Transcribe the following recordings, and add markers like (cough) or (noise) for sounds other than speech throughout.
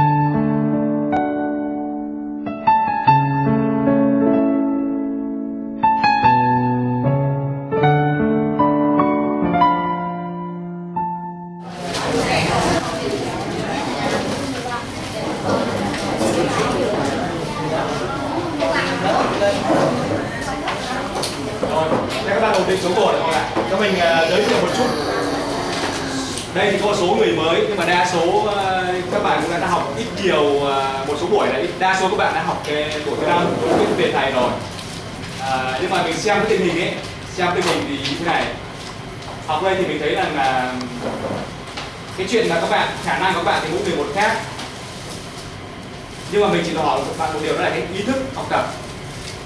Rồi, nhưng mà mình chỉ hỏi các bạn một điều đó là cái ý thức học tập.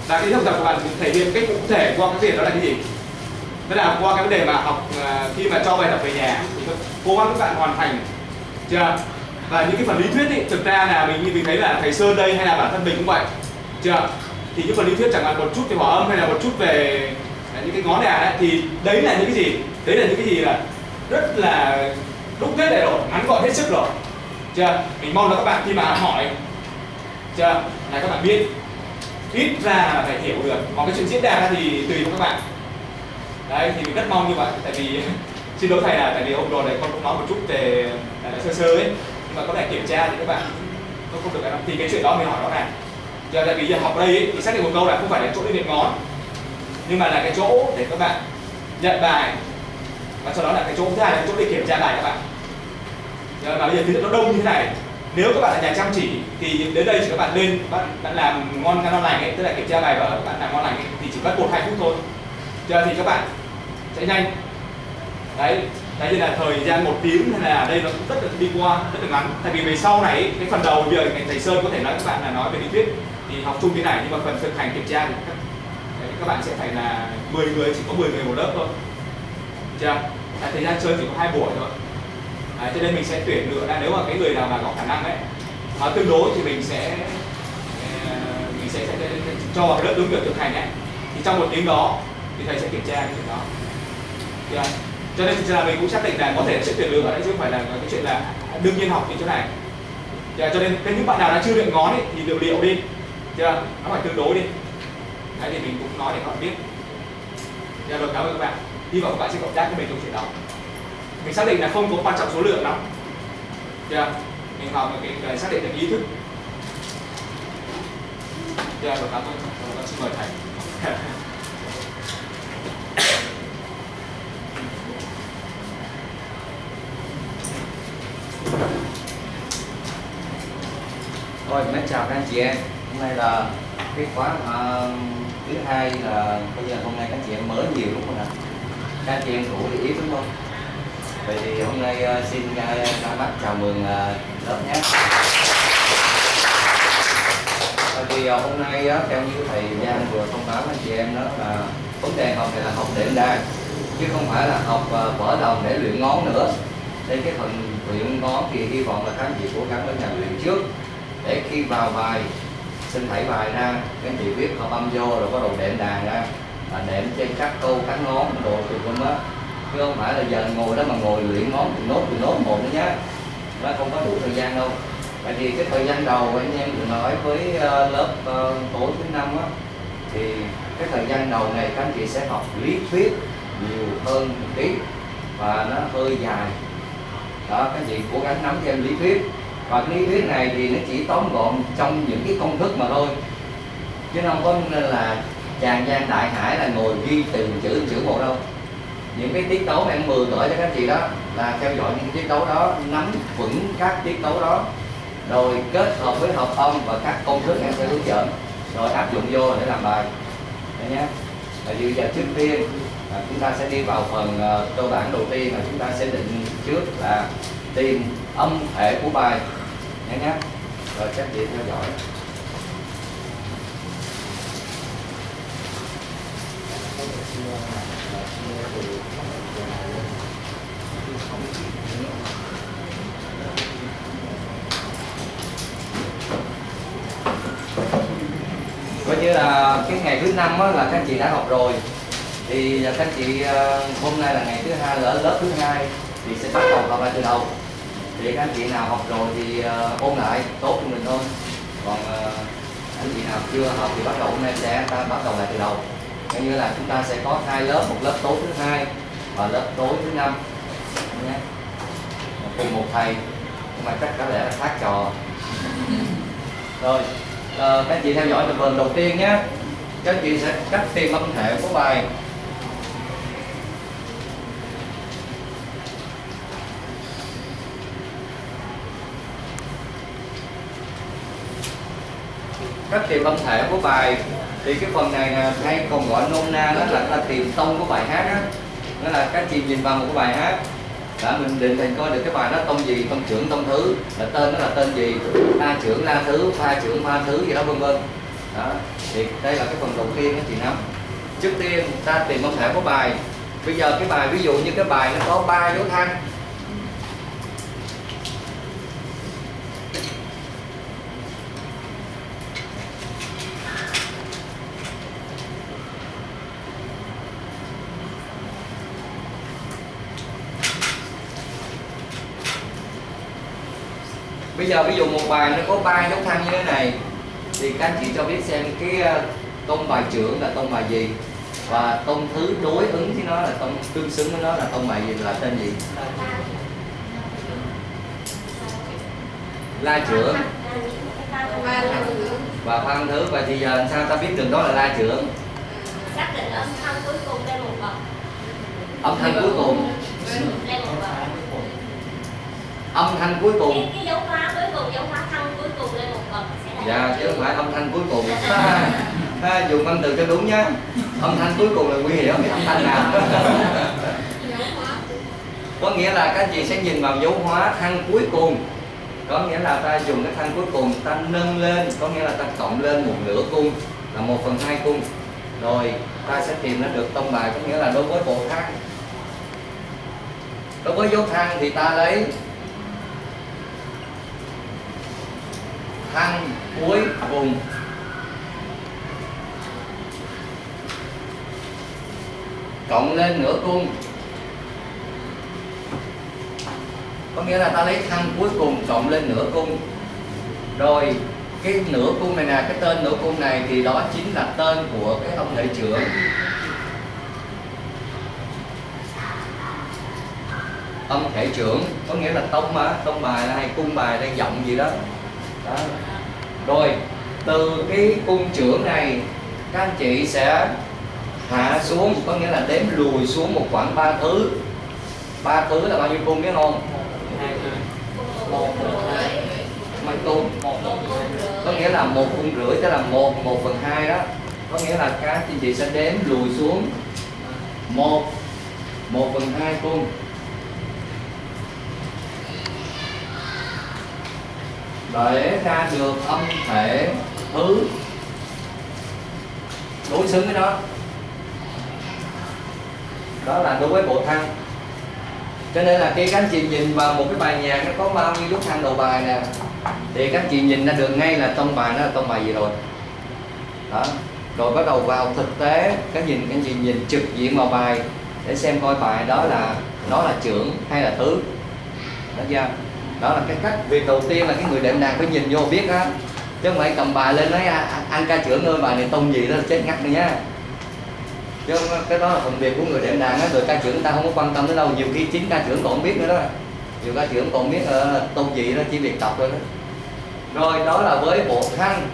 Và cái ý thức học tập của bạn thể hiện cách cụ thể qua cái việc đó là cái gì? Đó là qua cái vấn đề mà học ờ, khi mà cho bài tập về nhà thì cố gắng các bạn hoàn thành chưa? Và những cái phần lý thuyết ý, thực ra là mình như mình thấy là thầy sơn đây hay là bản thân mình cũng vậy chưa? Thì những phần lý thuyết chẳng hạn một chút về hòa âm hay là một chút về à, những cái ngón đàn ấy, thì đấy là những cái gì? Đấy là những cái gì là rất là đúc kết đầy rồi ngắn gọn hết sức rồi chưa? Mình mong là các bạn khi mà hỏi chưa? Là các bạn biết ít ra là phải hiểu được. Còn cái chuyện diễn đạt ra thì tùy các bạn. Đấy thì mình rất mong như vậy tại vì (laughs) xin lỗi thầy là tại vì hôm rồi này con cũng nói một chút về à, sơ sơ ấy. Nhưng mà có thể kiểm tra thì các bạn không không được làm. Thì cái chuyện đó mình hỏi đó này. Giờ tại vì giờ học đây ấy, thì xác định một câu là không phải là chỗ đi điểm ngón nhưng mà là cái chỗ để các bạn nhận bài. Và sau đó là cái chỗ thứ hai là cái chỗ để kiểm tra bài các bạn. Giờ mà bây giờ thì nó đông như thế này nếu các bạn là nhà chăm chỉ thì đến đây chỉ các bạn lên bạn, bạn làm ngon ngon lành ấy tức là kiểm tra bài và các bạn làm ngon lành ấy, thì chỉ mất một hai phút thôi. Giờ thì các bạn sẽ nhanh. Đấy đấy như là thời gian một tiếng hay là đây nó cũng rất là đi qua rất là ngắn. Tại vì về sau này ấy, cái phần đầu bây giờ thầy sơn có thể nói các bạn là nói về lý thuyết thì học chung thế này nhưng mà phần thực hành kiểm tra thì các, đấy, các bạn sẽ phải là 10 người chỉ có 10 người một lớp thôi. Chưa? Thời gian chơi chỉ có hai buổi thôi à, cho nên mình sẽ tuyển lựa ra nếu mà cái người nào mà có khả năng ấy mà tương đối thì mình sẽ ờ, mình sẽ, sẽ, sẽ, sẽ cho vào lớp đúng kiểu thực hành ấy. Thì trong một tiếng đó thì thầy sẽ kiểm tra cái chuyện đó. Yeah. cho nên thực ra mình cũng xác định là có thể sẽ tuyển lựa đấy chứ không phải là cái chuyện là đương nhiên học như chỗ này. Yeah. cho nên cái những bạn nào đã chưa luyện ngón ấy, thì liệu liệu đi. Chưa nó phải tương đối đi. Đấy thì mình cũng nói để các bạn biết. Dạ rồi cảm ơn các bạn. Hy vọng các bạn sẽ cộng tác với mình trong chuyện đó mình xác định là không có quan trọng số lượng lắm. Chưa mình học cái, cái xác định được ý thức. Chưa rồi cảm ơn. Rồi, con xin mời thầy. (laughs) Thôi, mến chào các anh chị em. Hôm nay là cái khóa uh, thứ hai là bây giờ hôm nay các chị em mới nhiều đúng không ạ? Các anh chị em cũ thì ít đúng không? Vậy thì hôm nay ờ, xin uh, các bác chào mừng ờ, lớp nhé. Bởi vì hôm nay theo như thầy Giang vừa thông báo anh chị em đó là vấn đề học này là học đệm đàn chứ không phải là học vỡ đồng để luyện ngón nữa. Đây cái phần luyện ngón thì hy vọng là các anh chị cố gắng ở nhà luyện trước để khi vào bài xin thảy bài ra các anh chị biết hợp âm vô rồi có đầu đệm đàn ra là đệm trên các câu các ngón đồ tùm lum á chứ không phải là giờ ngồi đó mà ngồi luyện ngón thì nốt thì nốt một nữa nhá. Nó không có đủ thời gian đâu. Tại vì cái thời gian đầu anh em vừa nói với ờ, lớp ờ, tối thứ năm á, thì cái thời gian đầu này các anh chị sẽ học lý thuyết nhiều hơn một tí và nó hơi dài. Đó, các anh chị cố gắng nắm thêm lý thuyết. Và cái lý thuyết này thì nó chỉ tóm gọn trong những cái công thức mà thôi. Chứ không có nên là tràn gian đại hải là ngồi ghi từng chữ từng chữ một đâu những cái tiết tấu mà em vừa gửi cho các chị đó là theo dõi những tiết tấu đó, nắm vững các tiết tấu đó, rồi kết hợp với hợp âm và các công thức em sẽ hướng dẫn, rồi áp dụng vô để làm bài. Đấy nhé. Và bây giờ trước tiên là chúng ta sẽ đi vào phần ờ, cơ bản đầu tiên là chúng ta sẽ định trước là tìm âm thể của bài. Nhé nhé. Rồi các chị theo dõi. Coi như là cái ngày thứ năm là các anh chị đã học rồi. Thì các anh chị ờ, hôm nay là ngày thứ hai là ở lớp thứ hai thì sẽ bắt đầu học lại từ đầu. Thì các anh chị nào học rồi thì ờ, ôn lại, tốt cho mình thôi còn ờ, anh chị nào chưa học thì bắt đầu hôm nay sẽ, ta bắt đầu lại từ đầu. Coi như là chúng ta sẽ có hai lớp, một lớp tối thứ hai và lớp tối thứ năm. Nhé. Cùng một thầy, nhưng mà chắc có lẽ là khác trò. Rồi à, các chị theo dõi tập phần đầu tiên nhé. Các chị sẽ cắt tìm âm thể của bài. Cắt tìm âm thể của bài. Thì cái phần này là hay còn gọi nôm na đó là ta tìm tông của bài hát á. Đó là các chị nhìn vào một cái bài hát đã, mình định hình coi được cái bài đó, tông gì, tông trưởng, tông thứ. Là tên nó là tên gì? La trưởng la thứ, pha trưởng, pha thứ gì đó, vân vân. Đó, thì đây là cái phần đầu tiên đó chị nắm trước tiên ta tìm âm thể của bài. Bây giờ cái bài, ví dụ như cái bài nó có ba dấu thăng. Bây giờ ví dụ một bài nó có ba dấu thăng như thế này thì các anh chị cho biết xem cái ờ, tông bài trưởng là tông bài gì và tông thứ đối ứng với nó là tông tương xứng với nó là tông bài gì là tên gì? La trưởng. Và phan thứ và thì giờ làm sao ta biết được đó là la trưởng? Xác định âm thanh cuối cùng lên một bậc. Âm thanh cuối cùng. Lên một bậc âm thanh cuối cùng. Cái, cái dấu hóa cuối cùng dấu hóa thanh cuối cùng lên một bậc dạ chứ không phải âm thanh cuối cùng. Ha, ha, dùng âm từ cho đúng nhá. Âm thanh cuối cùng là nguy hiểm cái âm thanh nào. Có nghĩa là các chị sẽ nhìn vào dấu hóa thăng cuối cùng. Có nghĩa là ta dùng cái thăng cuối cùng ta nâng lên có nghĩa là ta cộng lên một nửa cung là một phần hai cung. Rồi ta sẽ tìm ra được tông bài có nghĩa là đối với bộ thăng đối với dấu thăng thì ta lấy thăng cuối cùng. Cộng lên nửa cung. Có nghĩa là ta lấy thăng cuối cùng cộng lên nửa cung. Rồi, cái nửa cung này nè, cái tên nửa cung này thì đó chính là tên của cái ông thể trưởng. Ông thể trưởng, có nghĩa là tông mà, tông bài hay cung bài hay giọng gì đó đó rồi từ cái cung trưởng này các anh chị sẽ hạ xuống có nghĩa là đếm lùi xuống một khoảng ba thứ. Ba thứ là bao nhiêu cung biết không? Mấy cung? có nghĩa là một cung rưỡi tức là một một phần hai đó. Có nghĩa là các anh chị sẽ đếm lùi xuống một một phần hai cung để ra được âm thể thứ. Đối xứng với nó đó là đối với bộ thăng cho nên là khi các anh chị nhìn vào một cái bài nhạc, nó có bao nhiêu nút thăng đầu bài nè, thì các anh chị nhìn ra được ngay là tông bài, nó là tông bài gì rồi. Đó. Rồi bắt đầu vào thực tế các nhìn các anh chị nhìn trực diện vào bài, để xem coi bài đó là, nó là trưởng hay là thứ đó chưa đó là cái cách việc đầu tiên là cái người đệm đàn phải nhìn vô biết á. Chứ không phải cầm bài lên nói ăn anh ca trưởng ơi bài này tông gì đó là chết ngắt đi nhá. Chứ cái đó là phần việc của người đệm đàn á người ca trưởng người ta không có quan tâm tới đâu. Nhiều khi chính ca trưởng còn không biết nữa đó. Nhiều ca trưởng còn biết uh, tông gì đó chỉ việc đọc thôi đó. Rồi đó là với bộ thăng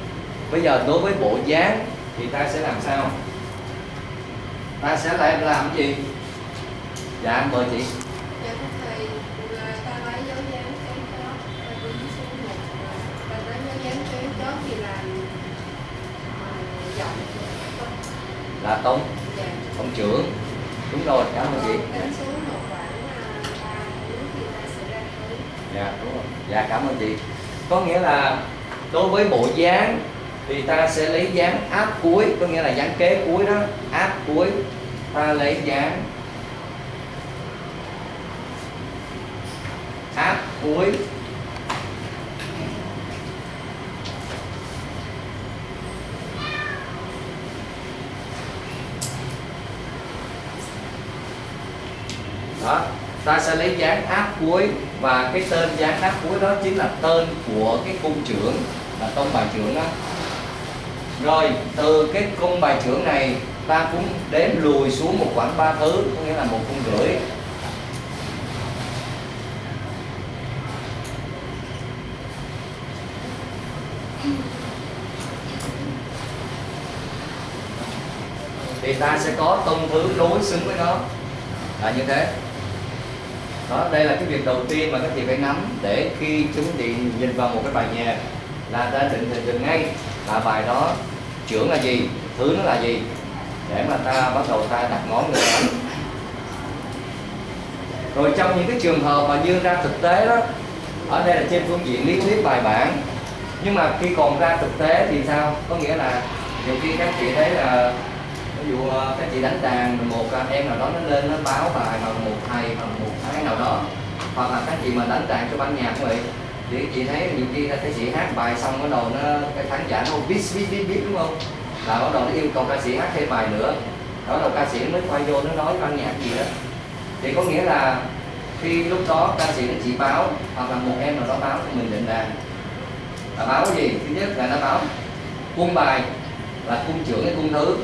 bây giờ đối với bộ dáng thì ta sẽ làm sao? Ta sẽ lại làm cái gì? Dạ mời chị Dạ thưa thầy, là ta lấy dấu dáng cái chót ta đứng xuống một ta lấy dấu dáng cái chót thì làm ờ, giọng là tông dạ trưởng. Đúng rồi, cảm ơn chị. Dạ đúng rồi. Dạ cảm ơn chị. Có nghĩa là đối với bộ dáng thì ta sẽ lấy dáng áp cuối, có nghĩa là dáng kế cuối đó. Áp cuối, ta lấy dáng áp cuối. Đó. Ta sẽ lấy dán áp cuối và cái tên dán áp cuối đó chính là tên của cái cung trưởng là tông bài trưởng đó. Rồi, từ cái cung bài trưởng này, ta cũng đếm lùi xuống một khoảng ba thứ, có nghĩa là một cung rưỡi. Thì ta sẽ có tông thứ đối xứng với nó. Là như thế đó, đây là cái việc đầu tiên mà các chị phải nắm để khi chúng chị nhìn vào một cái bài nhạc là ta định hình được ngay là bài đó trưởng là gì, thứ nó là gì, để mà ta bắt đầu ta đặt ngón người đánh rồi trong những cái trường hợp mà như ra thực tế đó, ở đây là trên phương diện lý thuyết bài bản, nhưng mà khi còn ra thực tế thì sao? Có nghĩa là nhiều khi các chị thấy là ví dụ ờ, các chị đánh đàn một ờ, em nào đó nó lên, nó báo bài bằng một thầy, bằng một thái nào đó. Hoặc là các chị mà đánh đàn cho ban nhạc cũng vậy. Thì chị thấy nhiều khi các chị hát bài xong bắt đầu nó, cái khán giả nó biết biết biết biết, đúng không? Là bắt đầu nó yêu cầu ca sĩ hát thêm bài nữa. Đó đầu ca sĩ mới quay vô nó nói ban nhạc gì đó. Thì có nghĩa là khi lúc đó ca sĩ nó chỉ báo, hoặc là một em nào đó báo cho mình định đàn. Là báo cái gì? Thứ nhất là nó báo cung bài, là cung trưởng hay cung thứ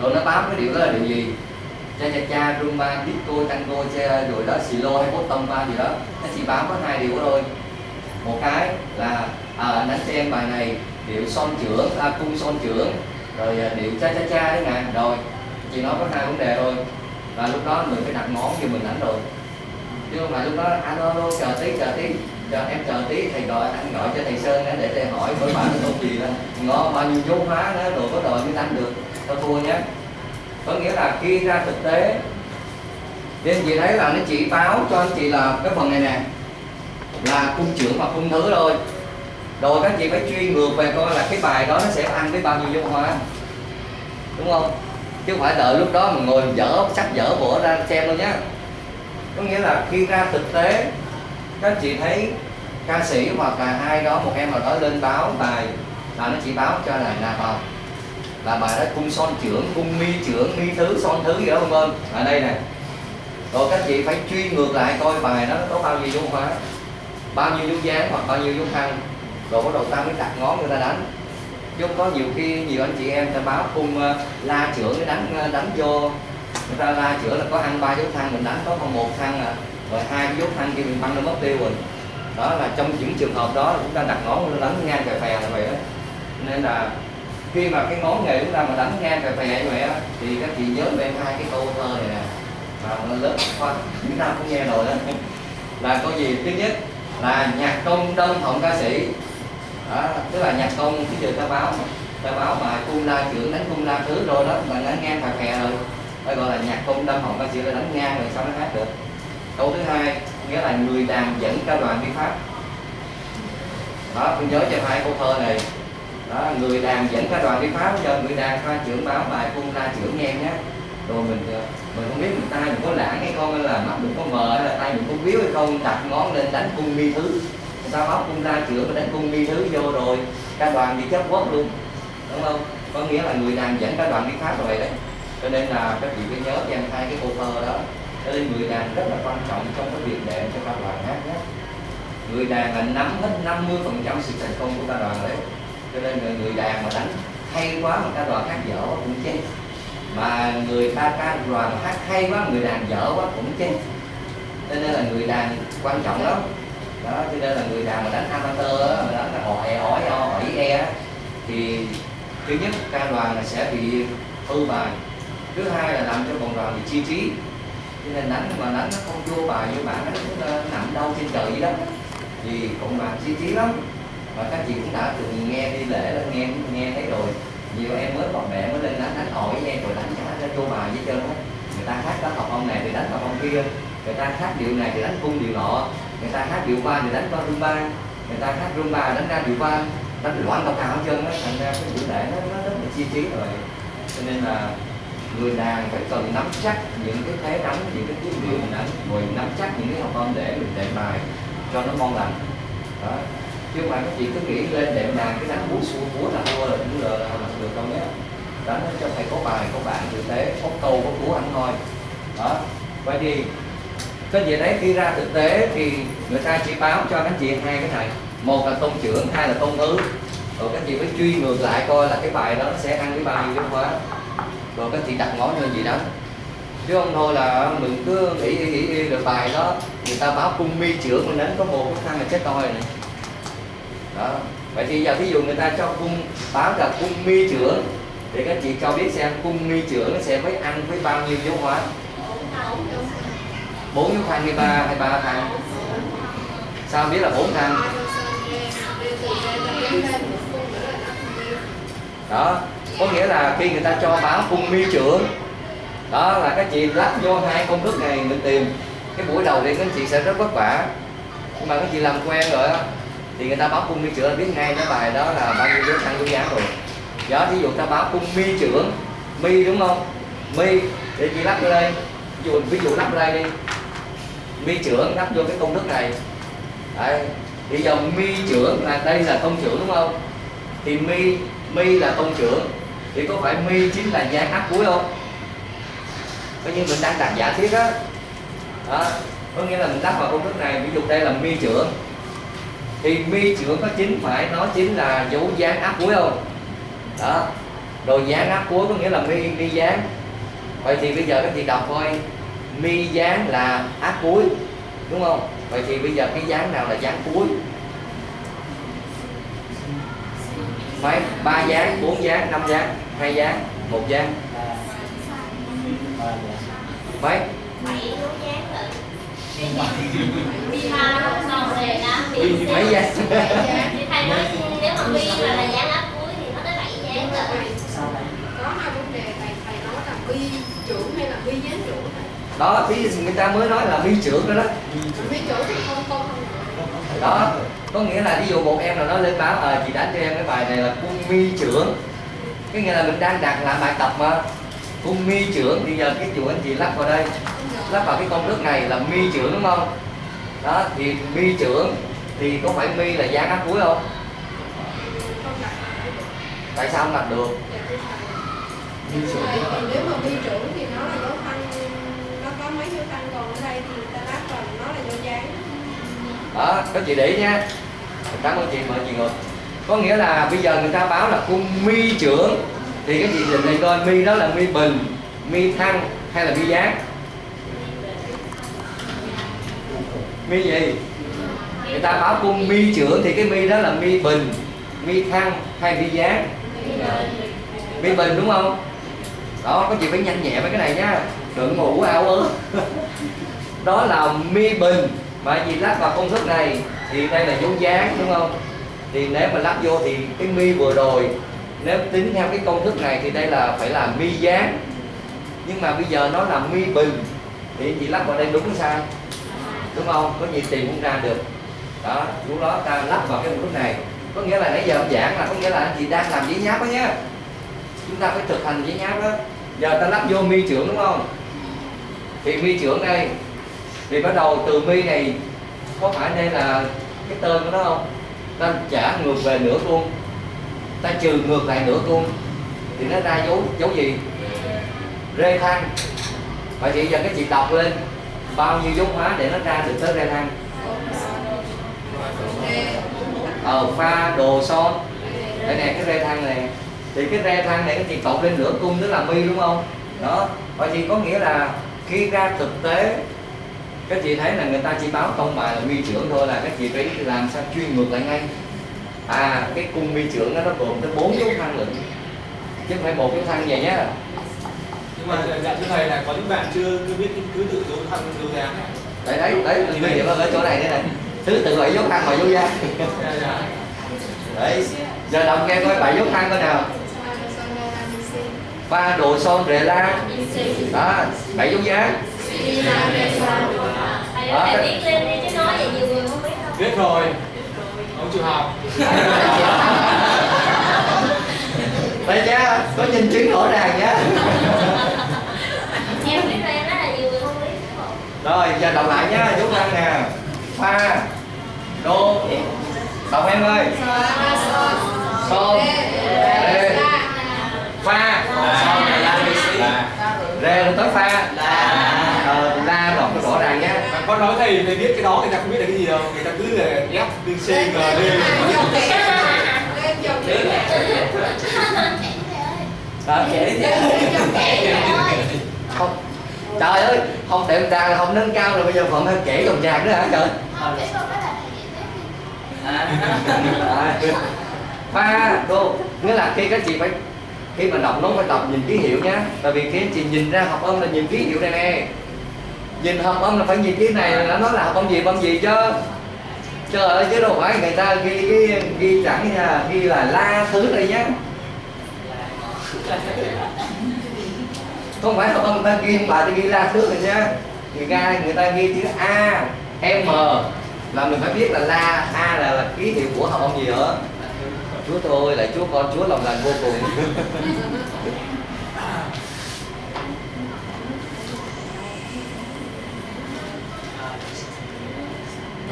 rồi nó báo cái điều đó là điều gì? Cha cha cha rumba disco tango cha rồi đó silo hay bottom ba gì đó. Nó chỉ báo có hai điều thôi. Một cái là à, anh đánh cho em bài này điệu son trưởng à, cung son trưởng rồi à, điệu cha cha cha đấy nè. Rồi chị nói có hai vấn đề thôi. Và lúc đó mình phải đặt món cho mình đánh rồi chứ không phải lúc đó à, anh alo chờ tí chờ tí chờ em chờ tí thầy gọi anh gọi cho thầy sơn để thầy hỏi bởi bạn nó không gì đó ngó bao nhiêu dấu hóa đó rồi có đòi mới đánh được cho tôi nhé. Có nghĩa là khi ra thực tế nên chị thấy là nó chỉ báo cho anh chị là cái phần này nè, là cung trưởng và cung thứ thôi. Rồi các chị phải truy ngược về coi là cái bài đó nó sẽ ăn với bao nhiêu dung hoa. Đúng không? Chứ không phải đợi lúc đó mà ngồi dở, sách dở vở ra xem luôn nhé. có nghĩa là khi ra thực tế, các chị thấy ca sĩ hoặc là ai đó, một em nào đó lên báo bài là nó chỉ báo cho là là vào là bài đó cung son trưởng cung mi trưởng mi thứ son thứ gì đó không vân. Ở đây này, rồi các chị phải truy ngược lại coi bài nó có bao nhiêu dung hóa bao nhiêu dung dáng hoặc bao nhiêu dung thăng rồi bắt đầu ta mới đặt ngón người ta đánh. Chứ có nhiều khi nhiều anh chị em ta báo cung ờ, la trưởng đánh ờ, đánh vô. Người ta la trưởng là có ăn ba dấu thăng mình đánh có còn một thăng à. Rồi hai dấu thăng kia mình băng nó mất tiêu rồi. Đó là trong những trường hợp đó chúng ta đặt ngón nó đánh ngang về phè là vậy đó. Nên là khi mà cái món nghề chúng ta mà đánh ngang về phè như vậy á thì các chị nhớ về hai cái câu thơ này nè. Mà lớp khoa chúng ta cũng nghe rồi đó là câu gì? Thứ nhất là nhạc công đông hồng ca sĩ. Đó, tức là nhạc công cái giờ ta báo mà ta báo mà cung la trưởng đánh cung la thứ rồi đó mà đánh ngang phè phè rồi. Phải gọi là nhạc công đông hồng ca sĩ là đánh ngang rồi sao nó hát được. Câu thứ hai nghĩa là người đàn dẫn ca đoàn đi pháp. Đó tôi nhớ cho hai câu thơ này đó, người đàn dẫn ca đoàn đi pháp giờ người đàn ca trưởng báo bài cung ra trưởng nghe nhé. Rồi mình ờ, mình không biết mình tay mình có lãng hay không hay là mắt mình có mờ hay là tay mình có biếu hay không. Đặt ngón lên đánh cung mi thứ. Người ta báo cung ra trưởng mà đánh cung mi thứ vô rồi ca đoàn đi chết quất luôn. Đúng không? Có nghĩa là người đàn dẫn ca đoàn đi pháp rồi đấy. Cho nên là các vị phải nhớ dành hai cái câu thơ đó. Cho nên người đàn rất là quan trọng trong cái việc để cho ca đoàn hát nhé. Người đàn là nắm hết 50 phần trăm sự thành công của ca đoàn đấy cho nên người, người đàn mà đánh hay quá mà ca đoàn hát dở cũng chết. Mà người ta ca đoàn hát hay quá người đàn dở quá cũng chết. Cho nên là người đàn quan trọng lắm. Đó cho nên là người đàn mà đánh amateur á, mà đánh là hỏi hỏi hỏi e thì thứ nhất ca đoàn là sẽ bị hư bài. Thứ hai là làm cho bọn đoàn bị chi trí cho nên đánh mà đánh nó không vô bài vô bản nó ờ, nằm đâu trên trời vậy đó thì cộng đoàn chi trí lắm và các chị cũng đã từng nghe đi lễ là nghe nghe thấy rồi. Nhiều em mới còn mẹ mới lên đánh đánh hỏi em rồi đánh trả cái vô bài với trơn á. Người ta hát đó học ông này thì đánh học ông kia. Người ta hát điệu này thì đánh cung điệu nọ. Người ta hát điệu ba thì đánh qua rumba người ta hát rumba đánh ra điệu ba. Đánh loạn cao cao hết trơn á thành ra cái buổi lễ nó, nó rất là chi trí rồi. Cho nên là người đàn phải cần nắm chắc những cái thế đánh những cái tiếng điệu mình đánh rồi nắm chắc những cái học âm để mình đệm bài cho nó ngon lành. Đó chứ mà các chị cứ nghĩ lên đệm đàn cái đánh búa xuống búa là thua rồi cũng lờ là được đâu nhé. Đánh cho phải có bài có bạn thực tế có câu có cú ăn thôi đó vậy thì cái gì đấy khi ra thực tế thì người ta chỉ báo cho các chị hai cái này. Một là tôn trưởng hai là tôn ứ rồi các chị phải truy ngược lại coi là cái bài đó nó sẽ ăn cái bao nhiêu giáo hóa rồi các chị đặt ngón lên gì đó. Chứ không thôi là mình cứ nghĩ nghĩ nghĩ, nghĩ được bài đó người ta báo cung mi trưởng mình đến có một cái thằng là chết toi này đó. Vậy thì giờ ví dụ người ta cho cung báo là cung mi trưởng, thì các chị cho biết xem cung mi trưởng nó sẽ mới ăn với bao nhiêu dấu hóa? Bốn dấu thang hay ba hay ba thang? Sao biết là bốn thang? Đó. Có nghĩa là khi người ta cho báo cung mi trưởng, đó là các chị lắp vô hai công thức này mình tìm. Cái buổi đầu thì các chị sẽ rất vất vả. Nhưng mà các chị làm quen rồi á thì người ta báo cung mi trưởng là biết ngay cái bài đó là bao nhiêu đứa tăng quý giá rồi. Đó ví dụ ta báo cung mi trưởng mi đúng không? Mi để chị lắp vô đây. Ví dụ ví dụ lắp đây đi. Mi trưởng lắp vô cái công thức này. Đấy. thì dòng mi trưởng là đây là công trưởng đúng không? Thì mi mi là công trưởng. Thì có phải mi chính là dáng áp cuối không? Coi như mình đang đặt giả thiết đó, đó. có nghĩa là mình lắp vào công thức này ví dụ đây là mi trưởng thì mi trưởng có chính phải nó chính là dấu dáng áp cuối không? Đó. Rồi dáng áp cuối có nghĩa là mi mi dáng. Vậy thì bây giờ các chị đọc coi? Mi dáng là áp cuối đúng không? Vậy thì bây giờ cái dáng nào là dáng cuối? Mấy ba dáng bốn dáng năm dáng hai dáng một dáng. Mấy bảy dấu lúc rồi ba nó xong rồi đã Bi mấy giá thì thầy nói nếu mà bi mà là giá áp cuối thì nó tới bảy giá rồi có hai vấn đề thầy thầy nói là bi trưởng hay là bi gián trưởng đó thì người ta mới nói là bi trưởng đó đó. Bi trưởng thì không không đó, có nghĩa là ví dụ một em nào đó lên báo ờ chị đánh cho em cái bài này là quân mi trưởng. Cái nghĩa là mình đang đặt lại bài tập mà cung mi trưởng. Thì giờ cái chủ anh chị lắp vào đây. Lắp vào cái công thức này là mi trưởng đúng không? Đó thì mi trưởng thì có phải mi là dáng áp cuối không? Tại sao không đặt được? Thầy, thì nếu mà bi trưởng thì nó là dấu thăng nó có mấy dấu thăng còn ở đây thì người ta lắp vào nó là dấu dáng đó các chị để ý nha. Cảm ơn chị mời chị ngồi. Có nghĩa là bây giờ người ta báo là cung mi trưởng thì cái chị định này coi mi đó là mi bình mi thăng hay là mi giác? Mi gì? Người ta báo cung mi trưởng thì cái mi đó là mi bình mi thăng hay mi giác? Mi bình đúng không? Đó, có chị phải nhanh nhẹ với cái này nhá. Đừng ngủ ảo ớ. (laughs) Đó là mi bình mà vì lắp vào công thức này thì đây là dấu dáng đúng không? Thì nếu mà lắp vô thì cái mi vừa rồi nếu tính theo cái công thức này thì đây là phải là mi dáng nhưng mà bây giờ nó là mi bình thì chị lắp vào đây đúng sai? Đúng không? Có gì tìm cũng ra được. Đó, lúc đó ta lắp vào cái công thức này. Có nghĩa là nãy giờ ông giảng là có nghĩa là anh chị đang làm giấy nháp đó nhé chúng ta phải thực hành giấy nháp đó. Giờ ta lắp vô mi trưởng đúng không? Thì mi trưởng đây, thì bắt đầu từ mi này, có phải đây là cái tên của nó không? Ta trả ngược về nửa luôn ta trừ ngược lại nửa cung thì nó ra dấu dấu gì? Rê thăng vậy chị giờ cái chị đọc lên, bao nhiêu dấu hóa để nó ra được tới rê thăng ờ pha đồ son. Đây nè, cái rê thăng này. Thì cái rê thăng này cái chị cộng lên nửa cung tức là mi, đúng không? Đó. Vậy chị có nghĩa là khi ra thực tế các chị thấy là người ta chỉ báo công bài là mi trưởng thôi, là các chị phải làm sao chuyên ngược lại ngay? À cái cung mi trưởng đó nó gồm tới bốn dấu thăng lận chứ không phải một dấu thăng vậy nhá. Nhưng mà dạ thưa thầy là có những bạn chưa chưa biết cái thứ tự dấu thăng dấu dáng đấy đấy đấy bây giờ ở chỗ này đây này. Thứ tự bảy dấu thăng và dấu dáng Dạ, dạ. đấy giờ đọc nghe coi bảy dấu thăng coi nào. Pha đồ son rệ la đó bảy dấu dáng thầy nói thầy viết lên đi chứ nói vậy nhiều người không biết đâu. Biết rồi ông chịu học đây nhá có nhân chứng rõ ràng nhá em biết rồi em nói là nhiều người không biết không? rồi giờ đọc lại nhá dấu thăng nè pha đô đọc em ơi son rê pha son rê là la rê rồi tới pha ờ, con nói thầy thầy biết cái đó người ta không biết là cái gì đâu. Người ta cứ là ép từ c g kẻ đó kể không. Trời ơi không tiệm trà là không nâng cao rồi bây giờ còn phải kể dòng trà nữa hả trời? À, (laughs) pha cô nghĩa là khi các chị phải khi mà đọc nó phải đọc nhìn ký hiệu nhá. Tại vì khi anh chị nhìn ra hợp âm là nhìn ký hiệu này nè nhìn hợp âm là phải nhìn cái này là nó là hợp âm gì âm gì chứ? Chứ ở chứ đâu phải người ta ghi ghi, ghi chẳng là ghi là la thứ đây nhá. Không phải hợp âm người ta ghi bà ta ghi la thứ rồi nhá. Người ta người ta ghi chữ a m là mình phải biết là la a là, là ký hiệu của hợp âm gì nữa. Chúa tôi lại chúa con chúa lòng lành vô cùng. (laughs)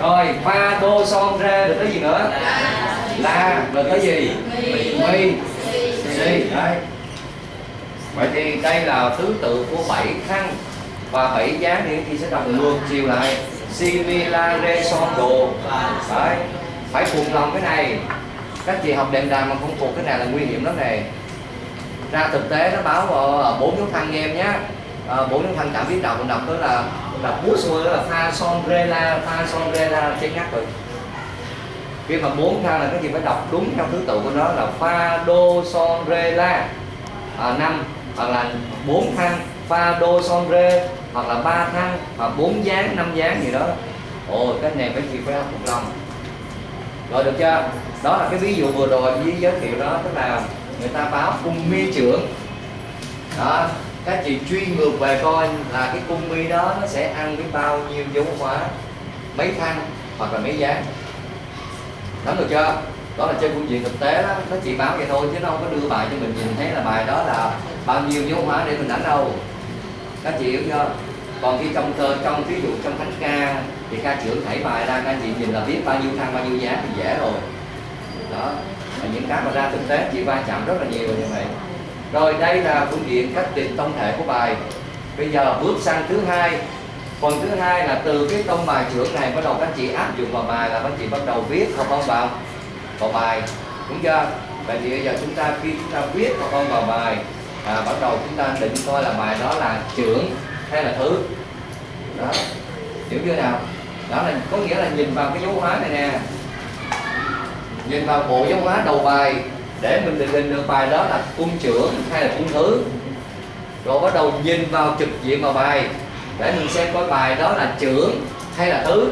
rồi pha đô son ra, được cái gì nữa? La rồi cái gì? Mi si đấy vậy thì đây là thứ tự của bảy khăn và bảy giá thì thì sẽ đọc ngược chiều lại. Si mi la re son đồ. Đấy. Phải cùng lòng cái này. Các chị học đệm đàn mà không thuộc cái này là nguy hiểm lắm này ra thực tế nó báo ở bốn dấu thăng em nhé Ờ, bốn dấu thanh cảm biết đọc mình đọc đó là đọc bút xuôi đó là pha son re la pha son re la trên ngắt rồi. Khi mà bốn thang là cái gì phải đọc đúng theo thứ tự của nó là pha đô son re la à, năm hoặc là bốn thang pha đô son re hoặc là ba thang hoặc bốn dáng năm dáng gì đó. Ồ cái này phải chị phải học một lòng. Rồi được chưa? Đó là cái ví dụ vừa rồi với giới thiệu đó tức là người ta báo cung mi trưởng. Đó các chị truy ngược về coi là cái cung mi đó nó sẽ ăn với bao nhiêu dấu hóa mấy thăng hoặc là mấy giá, nắm được chưa? Đó là trên phương diện thực tế đó. Nó chỉ báo vậy thôi chứ nó không có đưa bài cho mình nhìn thấy là bài đó là bao nhiêu dấu hóa để mình đánh đâu. Các chị hiểu chưa? Còn khi trong thơ trong ví dụ trong thánh ca thì ca trưởng thảy bài ra các chị nhìn là biết bao nhiêu thăng bao nhiêu giá thì dễ rồi. Đó và những cái mà ra thực tế chị va chạm rất là nhiều như vậy rồi đây là phương diện cách định tông thể của bài. Bây giờ bước sang thứ hai. Phần thứ hai là từ cái tông bài trưởng này bắt đầu các chị áp dụng vào bài là các chị bắt đầu viết học không vào vào bài. Đúng chưa? Vậy thì bây giờ chúng ta khi chúng ta viết học không vào bài à, bắt đầu chúng ta định coi là bài đó là trưởng hay là thứ. Đó. Hiểu chưa nào? Đó là có nghĩa là nhìn vào cái dấu hóa này nè. Nhìn vào bộ dấu hóa đầu bài để mình định hình được bài đó là cung trưởng hay là cung thứ. Rồi bắt đầu nhìn vào trực diện vào bài. Để mình xem coi bài đó là trưởng hay là thứ.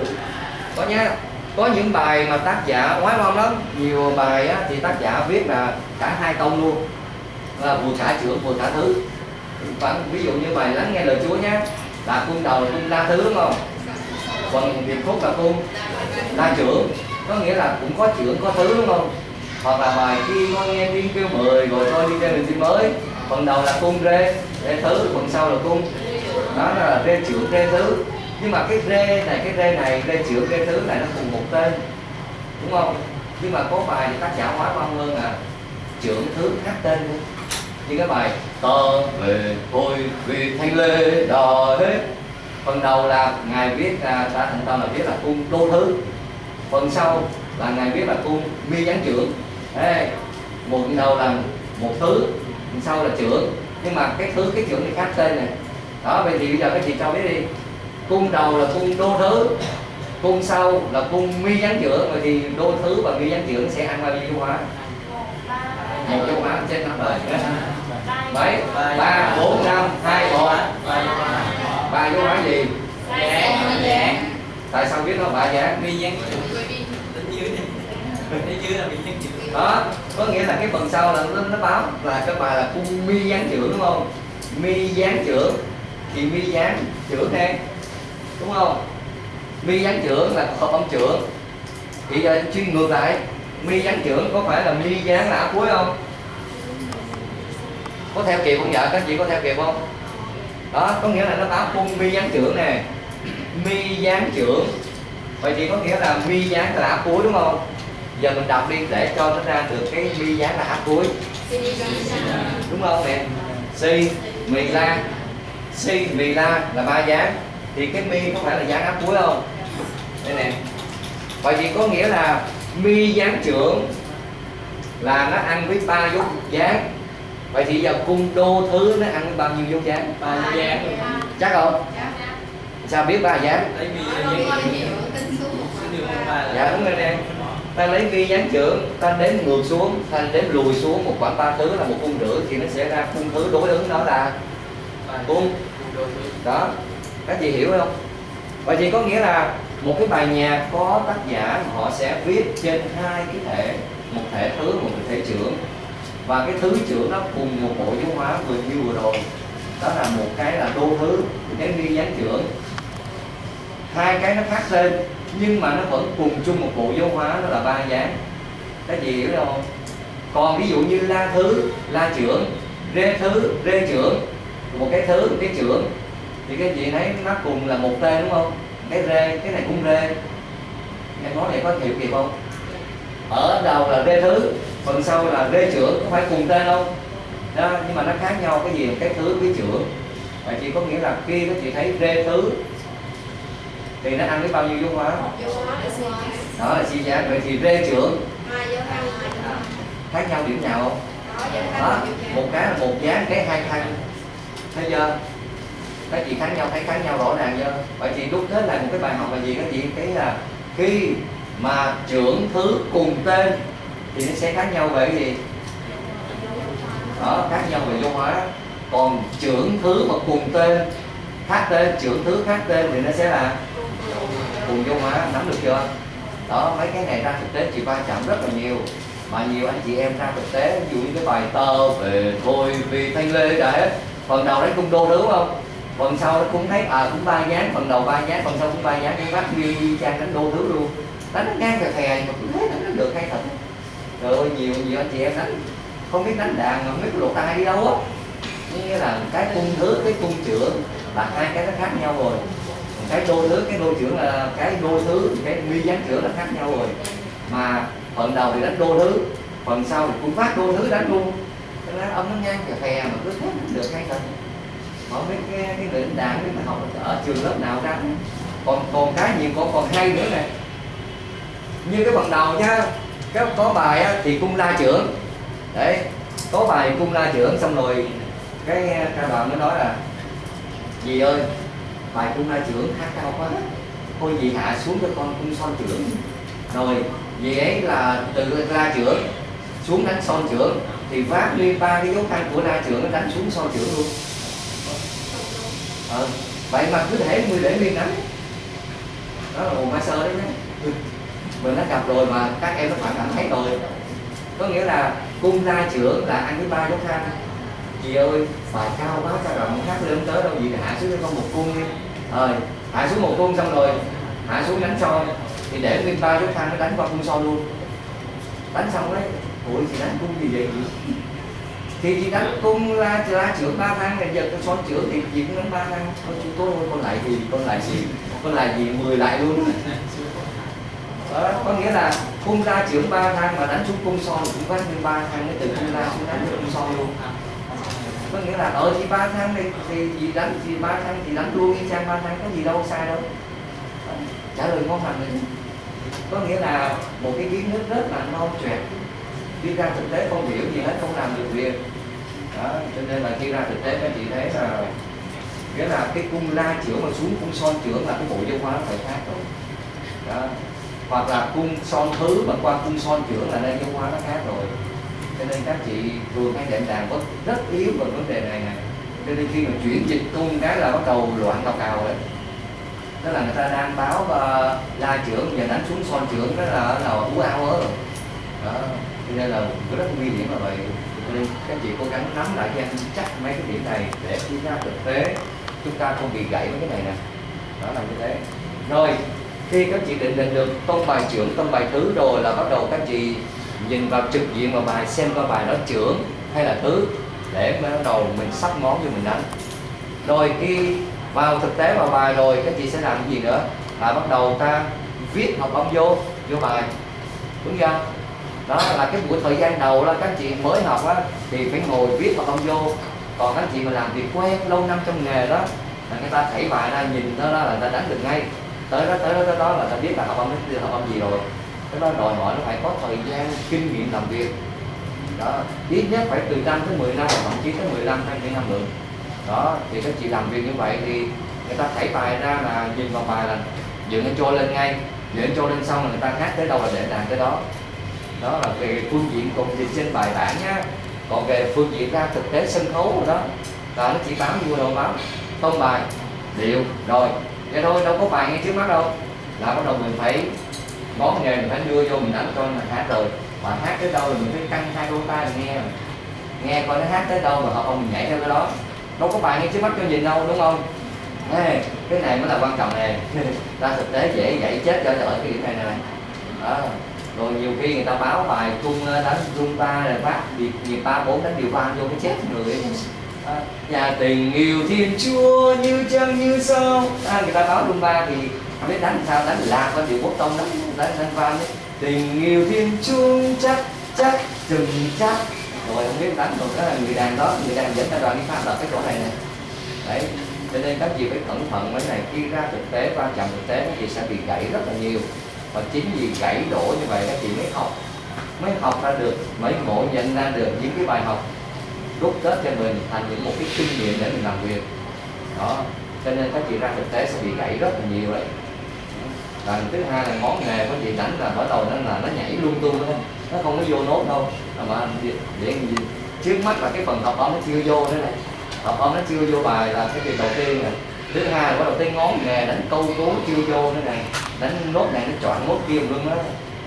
Có nhá. Có những bài mà tác giả ngoái ngon lắm. Nhiều bài á, thì tác giả viết là cả hai tông luôn. Là vừa cả trưởng vừa cả thứ. Bạn, ví dụ như bài lắng nghe lời Chúa nhé là cung đầu là cung la thứ đúng không? Phần điệp khúc là cung la trưởng. Có nghĩa là cũng có trưởng có thứ đúng không? Hoặc là bài khi con nghe tiếng kêu mười rồi tôi đi chơi đường chim mới. Phần đầu là cung rê rê thứ, phần sau là cung. Đó là rê trưởng rê thứ. Nhưng mà cái rê này, cái rê này, rê trưởng rê thứ này nó cùng một tên. Đúng không? Nhưng mà có bài thì tác giả hóa văn hơn à trưởng thứ khác tên luôn. Như cái bài tơ về thôi vì thanh lê đò hết. Phần đầu là ngài viết là đã thành tâm là viết là cung đô thứ. Phần sau là ngài viết là cung mi gián trưởng. Ê, một đầu là một thứ sau là trưởng nhưng mà cái thứ cái trưởng thì khác tên này đó vậy thì bây giờ các chị cho biết đi cung đầu là cung đô thứ cung sau là cung mi gián trưởng vậy thì đô thứ và mi gián trưởng sẽ ăn bao nhiêu hóa một dấu hóa trên năm đời mấy ba bốn năm hai một ba dấu hóa gì tại sao biết nó ba dáng mi gián đi đến dưới là mi gián chữ đó có nghĩa là cái phần sau là nó, nó báo là cái bài là cung mi gián trưởng đúng không? Mi gián trưởng thì mi gián trưởng nè đúng không? Mi gián trưởng là hợp âm trưởng. Thì giờ chuyên ngược lại mi gián trưởng có phải là mi gián là áp cuối không? Có theo kịp không vợ các chị có theo kịp không? Đó có nghĩa là nó báo cung mi gián trưởng nè. Mi gián trưởng. Vậy thì có nghĩa là mi gián là áp cuối đúng không? Giờ mình đọc đi để cho nó ra được cái mi gián là áp cuối. Đúng không nè si mì la. Si mì la là ba dáng thì cái mi có phải là dáng áp cuối không? Đây nè. Vậy thì có nghĩa là mi dáng trưởng là nó ăn với ba dấu dáng vậy thì giờ cung đô thứ nó ăn với bao nhiêu dấu dáng ba dáng chắc không? Dạ. sao biết ba dáng dáng dạ đúng rồi nè ta lấy vi dáng trưởng ta đếm ngược xuống ta đếm lùi xuống một khoảng ba thứ là một cung rưỡi thì nó sẽ ra cung thứ đối ứng đó là cung. đó. Các chị hiểu không? Vậy thì có nghĩa là một cái bài nhạc có tác giả họ sẽ viết trên hai cái thể một thể thứ một thể trưởng. Và cái thứ trưởng nó cùng một bộ dấu hóa vừa như vừa rồi. Đó là một cái là đô thứ cái vi dáng trưởng. Hai cái nó khác tên nhưng mà nó vẫn cùng chung một bộ dấu hóa, đó là ba dáng các chị hiểu không? Còn ví dụ như la thứ, la trưởng, rê thứ, rê trưởng, một cái thứ, một cái trưởng, thì các chị thấy nó cùng là một tên, đúng không? Cái rê, cái này cũng rê. Em nói này có hiểu kịp không? Ở đầu là rê thứ, phần sau là rê trưởng, có phải cùng tên không? Đó, nhưng mà nó khác nhau, cái gì cái thứ cái trưởng. Vậy chị có nghĩa là khi các chị thấy rê thứ thì nó ăn với bao nhiêu dấu hóa? Giá. đó là suy giá. Vậy thì rê trưởng. Khác nhau điểm nào không? Đó, giá. một cái là một dáng cái hai thăng. Thấy chưa? Các chị khác nhau thấy khác nhau rõ ràng chưa? Vậy thì đúc kết lại một cái bài học là gì? Các chị thấy là khi mà trưởng thứ cùng tên thì nó sẽ khác nhau về cái gì? Đó khác nhau về dấu hóa. Còn trưởng thứ mà cùng tên khác tên trưởng thứ khác tên thì nó sẽ là cùng vô hóa nắm được chưa? Đó, mấy cái này ra thực tế chị va chạm rất là nhiều. Mà nhiều anh chị em ra thực tế, ví dụ như cái bài tơ về thôi vì thanh lê cả hết phần đầu đấy cung đô đúng không? Phần sau nó cũng thấy à cũng ba dáng phần đầu ba dáng phần sau cũng ba dáng cái bác như trang đánh đô thứ luôn. Đánh nó ngang cà phè mà cũng thấy đánh nó được hay thật. Trời ơi, nhiều nhiều anh chị em đánh. Không biết đánh đàn mà không biết lột tai đi đâu á. Nghĩa là cái cung thứ, cái cung trưởng là hai cái nó khác nhau rồi cái đô thứ cái đô trưởng là cái đô thứ cái nguyên dáng trưởng là khác nhau rồi. Mà phần đầu thì đánh đô thứ phần sau thì cũng phát đô thứ đánh luôn. Cái lá ông nó ngang cà phè mà cứ thế được hay thật mà mấy cái cái người đánh đàn mà học ở trường lớp nào ra. Còn còn cái nhiều còn còn hay nữa này như cái phần đầu nhá cái có bài á, thì cung la trưởng. Đấy có bài cung la trưởng xong rồi cái ca đoàn mới nói là gì ơi bài cung la trưởng hát cao quá thôi gì hạ xuống cho con cung son trưởng. Rồi dì ấy là từ la trưởng xuống đánh son trưởng. Thì vác lên ba cái dấu căn của la trưởng nó đánh xuống son trưởng luôn. Ờ, vậy mà cứ thể mười để nguyên đánh. Đó là một master đấy nhé. Mình đã gặp rồi mà các em nó phải cảm thấy rồi. Có nghĩa là cung la trưởng là ăn với ba dấu căn chị ơi bài cao quá cao rộng hát lên tới đâu vậy? hạ xuống cho con một cung đi. Rồi hạ xuống một cung xong rồi hạ xuống đánh soi, thì để nguyên ba dấu thang nó đánh qua cung soi luôn. Đánh xong đấy. Ủa chị đánh cung gì vậy? Thì chị đánh cung la la trưởng ba thang này giờ con son trưởng thì chị cũng đánh ba thang. Thôi chúng tôi thôi con lại gì con lại gì con lại gì mười lại luôn. Đó, có nghĩa là cung la trưởng ba thang mà đánh xuống cung son cũng phát nguyên ba thang mới từ cung la xuống đánh cung son luôn có nghĩa là ở thì ba tháng đi, thì gì đánh, thì ba tháng thì đánh luôn đi chang ba tháng, có gì đâu, sai đâu. Ờ, trả lời ngon lành đấy có nghĩa là một cái kiến thức rất là non trẻ đi ra thực tế không hiểu gì hết, không làm được việc. Đó, cho nên là khi ra thực tế các chị thấy là, nghĩa là cái cung la trưởng mà xuống cung son trưởng là cái bộ giáo hóa nó phải khác rồi. Đó, hoặc là cung son thứ mà qua cung son trưởng là đây giáo hóa nó khác rồi cho nên các chị thường hay đệm đàn có rất yếu về vấn đề này này, cho nên khi mà chuyển dịch cung cái là bắt đầu loạn cào cào đấy. Đó là người ta đang báo uh, la trưởng và đánh xuống son trưởng đó là là ú ao rồi đó cho nên là rất nguy hiểm là vậy. Cho nên các chị cố gắng nắm lại cho em chắc mấy cái điểm này để khi ra thực tế chúng ta không bị gãy mấy cái này nè. Đó là như thế. Rồi khi các chị định định được tông bài trưởng tông bài thứ rồi là bắt đầu các chị nhìn vào trực diện vào bài, xem coi bài đó trưởng hay là thứ để bắt đầu mình sắp món cho mình đánh. Rồi khi vào thực tế vào bài rồi, các chị sẽ làm cái gì nữa? Là bắt đầu ta viết học âm vô vô bài. Đúng chưa? Đó là cái buổi thời gian đầu là các chị mới học á, thì phải ngồi viết học âm vô. Còn các chị mà làm việc quen lâu năm trong nghề đó, là người ta thảy bài ra, nhìn nó đó là người ta đánh được ngay. Tới đó tới đó tới đó là ta biết là học âm học âm gì rồi cái đó đòi hỏi nó phải có thời gian, kinh nghiệm làm việc. Đó, ít nhất phải từ năm tới 10 năm, hoặc thậm chí tới 15 20 năm được. Đó, thì các chị làm việc như vậy thì người ta thảy bài ra là nhìn vào bài là dựng nó trôi lên ngay, dựng trôi lên xong là người ta hát tới đâu là để đàn tới đó. Đó là về phương diện cùng dịch trên bài bản nhá. Còn về phương diện ra thực tế sân khấu rồi đó, là nó chỉ bám vô đầu bám tông bài điệu rồi. Vậy thôi, đâu có bài ngay trước mắt đâu. Là bắt đầu mình phải ngón nghề mình phải đưa vô mình đánh cho mình hát rồi. Mà hát tới đâu là mình phải căng hai đôi tay mình nghe nghe coi nó hát tới đâu mà họ không mình nhảy theo cái đó. Đâu có bài ngay trước mắt cho nhìn đâu đúng không? Ê, cái này mới là quan trọng nè. (laughs) Ta thực tế dễ dạy chết cho ở cái điểm này này đó. Rồi nhiều khi người ta báo bài cung ờ, đánh rung ta rồi phát việc nhịp ba bốn đánh điều ba vô cái chết người à, nhà tình yêu thiên chúa như trăng như sao. À, người ta báo rung ba thì biết đánh sao, đánh lạc qua điệu quốc tông đánh đánh đánh vang đấy tình yêu thiên chung chắc chắc, chừng chắc. Rồi, không biết đánh rồi đó là người đàn đó, người đàn dẫn ta đoàn đi pha đợt cái chỗ này này đấy, cho nên các chị phải cẩn thận mấy này. Khi ra thực tế quan trọng thực tế, các chị sẽ bị gãy rất là nhiều. Và chính vì gãy đổ như vậy, các chị mới học. Mới học ra được, mới ngộ nhận ra được những cái bài học. Rút kết cho mình thành những một cái kinh nghiệm để mình làm việc. Đó, cho nên các chị ra thực tế sẽ bị gãy rất là nhiều đấy và thứ hai là món nghề của chị đánh là bắt đầu nó là nó nhảy lung tung lên. Nó không có vô nốt đâu. Mà để, gì? Trước mắt là cái phần tập âm nó chưa vô thế này. Tập âm nó chưa vô bài là cái việc đầu tiên này thứ hai là bắt đầu tới ngón nghề đánh câu cú chưa vô thế này. Đánh nốt này nó chọn nốt kia luôn đó.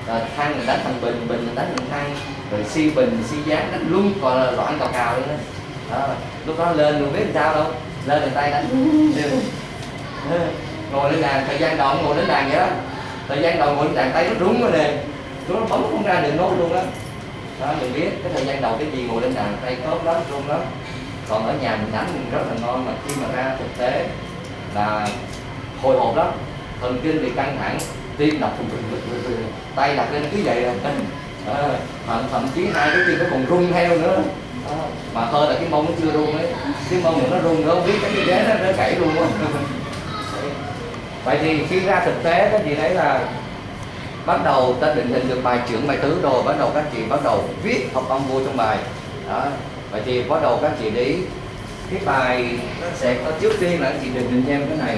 Rồi thang mình đánh thằng bình bình mình đánh thằng thang. Rồi si bình si dáng đánh luôn còn là loạn cào cào luôn đó. đó lúc đó lên luôn biết làm sao đâu. Lên bàn tay đánh. (laughs) ngồi lên đàn thời gian đầu ngồi lên đàn vậy đó. Thời gian đầu ngồi lên đàn tay nó rúng rồi nè nó bấm không ra được nốt luôn đó đó mình biết cái thời gian đầu cái gì ngồi lên đàn tay tốt lắm rung lắm. Còn ở nhà mình đánh mình rất là ngon mà khi mà ra thực tế là hồi hộp lắm. Thần kinh thì căng thẳng tim đập thùng thùng tay đặt lên cứ vậy là à, ờ, thậm chí hai cái tim nó còn rung theo nữa. À, mà hơn là cái mông nó chưa rung ấy. Cái mông nó rung nữa không biết cái ghế nó, nó gãy luôn á. (laughs) vậy thì khi ra thực tế các chị thấy là bắt đầu ta định hình được bài trưởng bài tứ rồi, bắt đầu các chị bắt đầu viết học âm vua trong bài. Đó. Vậy thì bắt đầu các chị để cái bài nó sẽ có trước tiên là các chị định hình cho em cái này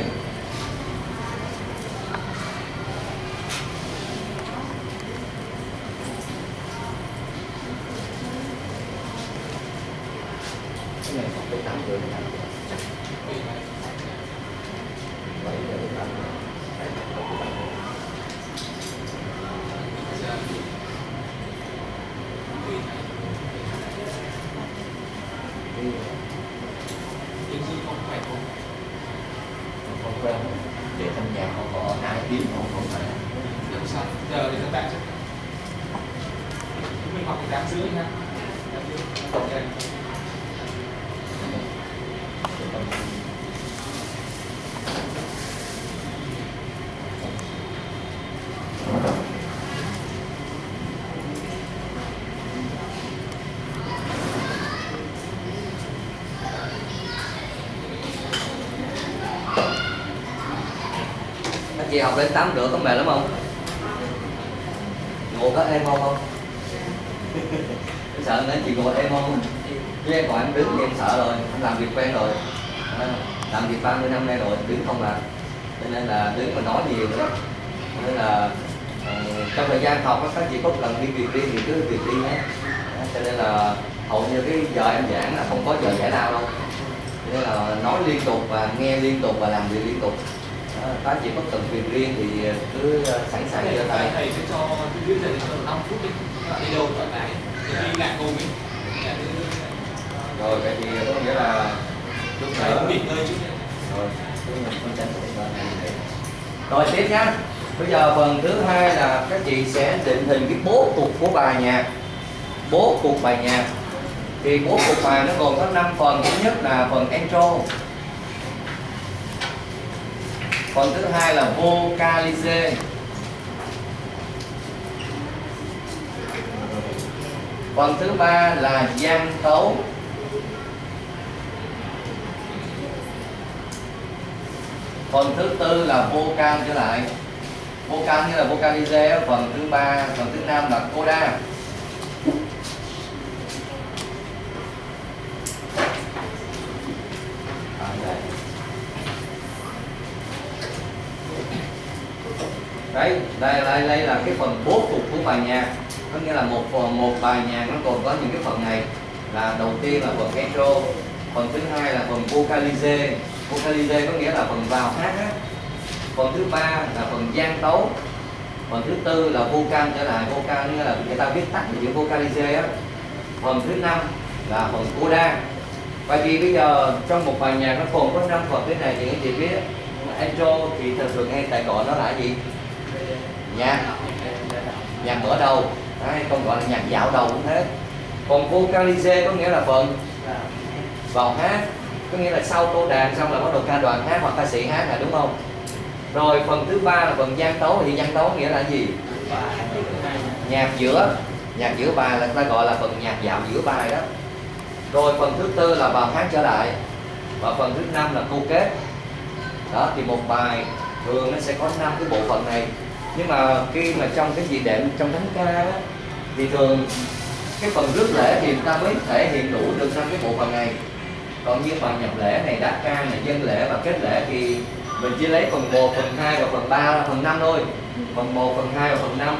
cái này học tới tám rưỡi tám bảy giờ đến tám rưỡi nhưng khi không phải không không quen để trong nhà họ có hai tiếng họ không phải làm sao giờ thì các bạn sẽ mình học từ tám rưỡi nha tám rưỡi ok các chị học đến tám rưỡi có mệt lắm không? Ngủ có em không? Không sợ nữa chị ngồi em không? Chứ em còn em đứng thì em sợ rồi em làm việc quen rồi. À, làm việc 30 năm nay rồi đứng không làm. Cho nên là đứng mà nói nhiều nữa Cho nên là uh, trong thời gian học các chị có lần đi việc riêng thì cứ việc riêng nhé. Cho nên là hầu như cái giờ em giảng là không có giờ giải lao đâu. Cho nên là nói liên tục và nghe liên tục và làm việc liên tục. Các chị có cần việc riêng thì cứ ờ, sẵn sàng thầy giơ thầy thầy sẽ cho thứ thầy cho 5 phút đi. Đi đâu thoải mái đi lại cùng ấy Nhà cứ- rồi vậy thì có nghĩa là lúc thầy này cũng nghỉ ngơi nhé. rồi rồi tiếp nhá. Bây giờ phần thứ hai là các chị sẽ định hình cái bố cục của bài nhạc bố cục bài nhạc thì bố cục bài nó gồm có 5 phần. Thứ nhất là phần intro phần thứ hai là vocalize phần thứ ba là gian tấu. Phần thứ tư là vocal trở lại. Vocal như là vocalize phần thứ ba, phần thứ năm là coda À, đây. đấy đây đây đây là cái phần bố cục của bài nhạc. Có nghĩa là một phần, một bài nhạc nó còn có những cái phần này. Là đầu tiên là phần intro, phần thứ hai là phần vocalize. Vocalize có nghĩa là phần vào hát á. Phần thứ ba là phần gian tấu. Phần thứ tư là vocal, trở lại vocal nghĩa là người ta viết tắt cái chữ vocalize á. Phần thứ năm là phần coda vậy thì bây giờ trong một bài nhạc nó còn có năm phần thế này thì anh chị biết. Intro thì thường thường hay tại gọi nó là gì? Nhạc nhạc mở đầu. Đấy, không gọi là nhạc dạo đầu cũng thế. Còn vocalize có nghĩa là phần. Vào hát có nghĩa là sau cô đàn xong là bắt đầu ca đoàn hát hoặc ca sĩ hát là đúng không? Rồi phần thứ ba là phần gian tấu. Thì gian tấu nghĩa là gì? Nhạc giữa. Nhạc giữa bài là người ta gọi là phần nhạc dạo giữa bài đó. Rồi phần thứ tư là vào hát trở lại. Và phần thứ năm là câu kết. Đó thì một bài thường nó sẽ có năm cái bộ phận này nhưng mà khi mà trong cái gì đệm trong thánh ca đó, thì thường cái phần rước lễ thì ta mới thể hiện đủ được trong cái bộ phận này. Còn như phần nhập lễ này đáp ca này dân lễ và kết lễ thì mình chỉ lấy phần 1, phần 2 và phần 3 là phần 5 thôi. Phần 1, phần 2 và phần 5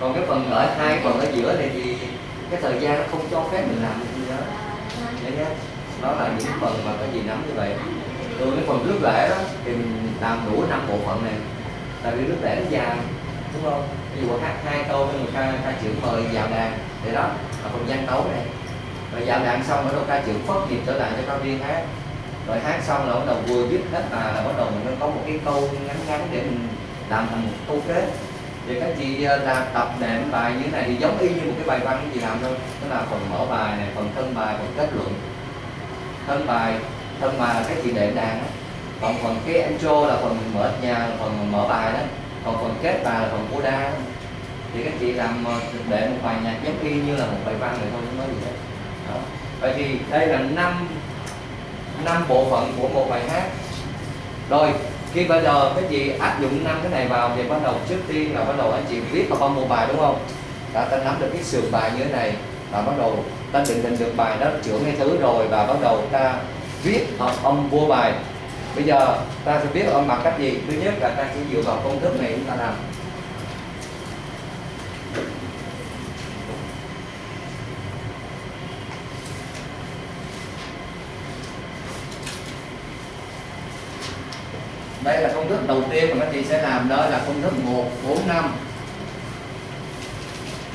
còn cái phần ở hai phần ở giữa này thì cái thời gian nó không cho phép mình làm cái gì đó. Đấy nhá đó là những phần mà có gì nắm như vậy. Từ cái phần rước lễ đó thì mình làm đủ năm bộ phận này tại vì nước để nó dài đúng không? Ví dụ hát hai câu nhưng mà ca, ca trưởng mời vào đàn. Thì đó là phần gian tấu này. Rồi vào đàn xong rồi đầu ca trưởng phất nhịp trở lại cho cao viên hát. Rồi hát xong là bắt đầu vừa dứt hết bài là bắt đầu mình có một cái câu ngắn ngắn để mình làm thành một câu kết. Thì các chị ờ, làm tập nệm bài như thế này thì giống y như một cái bài văn các chị làm thôi. Tức là phần mở bài này phần thân bài phần kết luận. Thân bài thân bài là các chị đệm đàn đó còn phần cái intro là phần mở nhà, phần mở bài đó. Còn phần kết bài là phần coda đó. thì các chị làm ờ, để một bài nhạc giống y như là một bài văn vậy thôi, không nói gì hết. Đó. vậy thì đây là năm năm bộ phận của một bài hát. Rồi, khi bây giờ các chị áp dụng năm cái này vào thì bắt đầu trước tiên là bắt đầu anh chị viết vào một bài, đúng không? Đã ta nắm được cái sườn bài như thế này và bắt đầu ta định định được bài đó trưởng hay thứ rồi và bắt đầu ta viết hợp âm vô bài bây giờ ta sẽ biết ở âm bằng cách gì. Thứ nhất là ta sẽ dựa vào công thức này chúng ta làm. Đây là công thức đầu tiên mà các chị sẽ làm, đó là công thức 1 4 5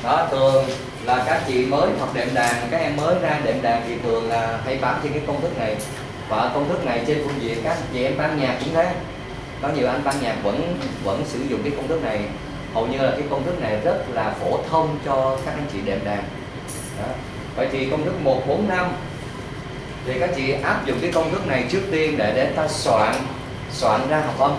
đó, thường là các chị mới học đệm đàn. Các em mới ra đệm đàn thì thường là hay bám trên cái công thức này và công thức này trên phương diện các chị em ban nhạc cũng thế. Có nhiều anh ban nhạc vẫn vẫn sử dụng cái công thức này. Hầu như là cái công thức này rất là phổ thông cho các anh chị đệm đàn. Đó. vậy thì công thức 1 4 5 thì các chị áp dụng cái công thức này trước tiên để để ta soạn soạn ra học âm.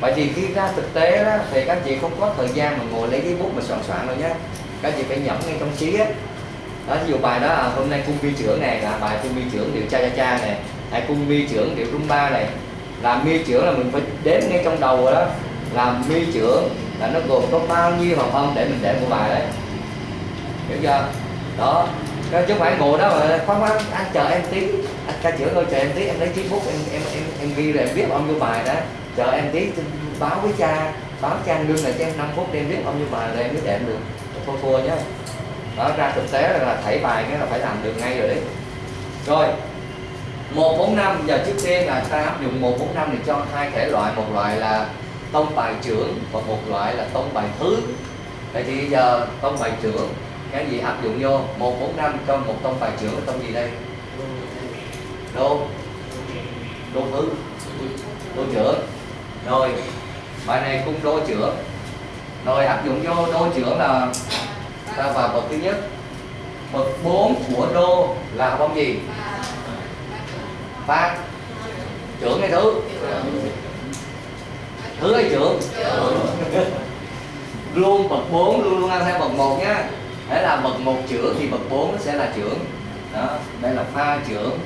Vậy thì khi ra thực tế đó, thì các chị không có thời gian mà ngồi lấy cái bút mà soạn soạn đâu nhé. Các chị phải nhẩm ngay trong trí á đó ví dụ bài đó à, hôm nay cung vi trưởng này là bài cung vi trưởng điệu cha cha cha này hay cung vi trưởng điệu rumba này. Làm mi trưởng là mình phải đếm ngay trong đầu rồi đó. Làm mi trưởng là nó gồm có bao nhiêu hợp âm để mình để một bài đấy. Hiểu chưa? Đó. Chứ không phải ngồi đó mà khoan khoan anh chờ em tí. Anh ca trưởng ơi chờ em tí em lấy chiếc bút em em em em ghi rồi em viết âm vô bài đó. Chờ em tí báo với cha báo cha lương là cho em 5 phút để em viết âm vô bài rồi em mới đệm được. Thua thua nhá đó ra thực tế là, thảy bài cái là phải làm được ngay rồi đấy. Rồi 145 giờ trước tiên là ta áp dụng 145 thì cho hai thể loại. Một loại là tông bài trưởng và một loại là tông bài thứ. Vậy thì giờ tông bài trưởng cái gì áp dụng vô? 145 cho một tông bài trưởng là tông gì đây? Đô đô thứ. Đô trưởng. Rồi bài này cũng đô trưởng. Rồi áp dụng vô đô trưởng là ta vào bậc thứ nhất. Bậc 4 của đô là bông gì? Phát. Trưởng hay thứ? Thứ hay trưởng? (laughs) Luôn bậc 4 luôn luôn ăn theo bậc 1 nhá đấy là bậc 1 trưởng thì bậc 4 nó sẽ là trưởng. Đó đây là pha trưởng.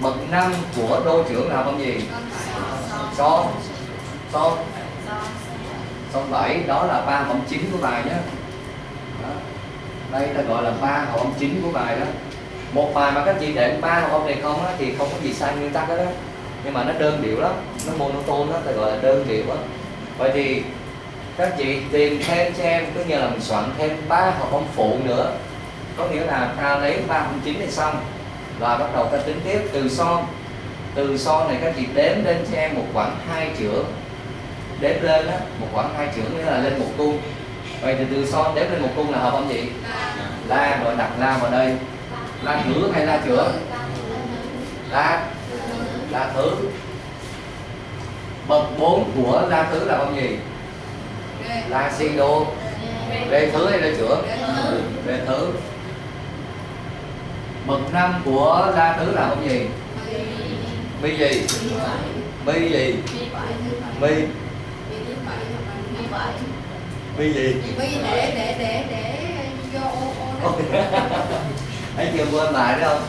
Bậc năm của đô trưởng là bằng gì? Son. Son. Son bảy đó là ba âm chính của bài nhé đây ta gọi là ba hợp âm chính của bài đó. Một bài mà các chị để ba hợp âm này không á, thì không có gì sai nguyên tắc đó, đó nhưng mà nó đơn điệu lắm nó monotone đó ta gọi là đơn điệu á. Vậy thì các chị tìm thêm cho em cứ như là mình soạn thêm ba hợp âm phụ nữa. Có nghĩa là ta lấy ba hợp âm chính này xong và bắt đầu ta tính tiếp từ son. Từ son này các chị đếm lên cho em một khoảng hai chữ. Đếm lên á một khoảng hai chữ nghĩa là lên một cung vậy thì từ son đếm lên một cung là hợp âm gì la rồi đặt la vào đây. La thử hay la chữa? La la thứ bậc 4 của la thứ là âm gì? La si đô. Rê thứ hay rê chữa? Rê thứ. Bậc 5 của la thứ là âm gì? Mi gì? Mi gì? Mi mi gì? Giờ để để để để vô ô ô ấy chưa (laughs) quên lại đúng không?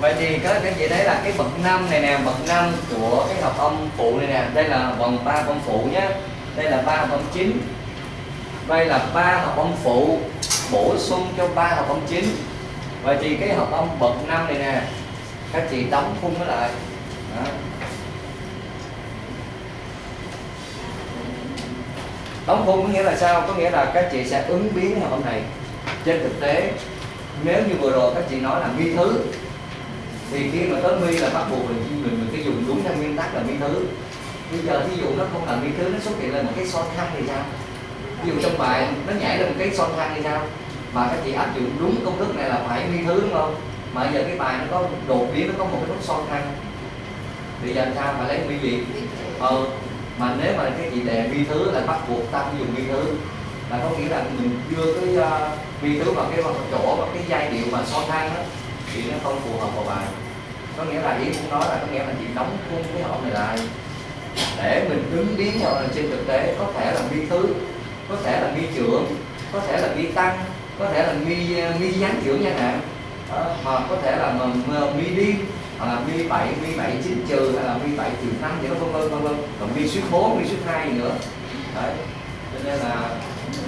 Vậy thì có cái gì đấy là cái bậc năm này nè bậc năm của cái hợp âm phụ này nè. Đây là vòng ba âm phụ nhé. Đây là ba hợp âm chính. Đây là ba hợp âm phụ. Bổ sung cho ba hợp âm chính. Vậy thì cái hợp âm bậc năm này nè các chị đóng khung nó lại. Đó. Đóng khung có nghĩa là sao? Có nghĩa là các chị sẽ ứng biến hợp âm này trên thực tế nếu như vừa rồi các chị nói là mi thứ thì khi mà tới mi là bắt buộc mình mình mình phải dùng đúng theo nguyên tắc là mi thứ. Bây giờ ví dụ nó không là mi thứ nó xuất hiện lên một cái son thăng thì sao? Ví dụ trong bài nó nhảy lên một cái son thăng thì sao? Mà các chị áp dụng đúng công thức này là phải mi thứ đúng không? Mà giờ cái bài nó có đột biến nó có một cái nút son thăng thì giờ sao? Phải lấy mi gì? Ờ mà nếu mà cái chị đề vi thứ là bắt buộc ta phải dùng vi thứ là có nghĩa là mình đưa cái uh, vi thứ vào cái chỗ và cái giai điệu mà so thang đó thì nó không phù hợp vào bài. Có nghĩa là ý cũng nói là có nghĩa là chị đóng khung cái hợp này lại để mình ứng biến nhau là trên thực tế có thể là vi thứ có thể là vi trưởng có thể là vi tăng có thể là mi mi ờ, gián trưởng chẳng hạn. Đó, hoặc có thể là mà, mà, mi đi hoặc là vi 7, vi 7 9 trừ hay là vi 7 trừ 5 vậy đó vân vân vân vân. Còn vi suýt 4, vi suýt 2 gì nữa. Đấy. Cho nên là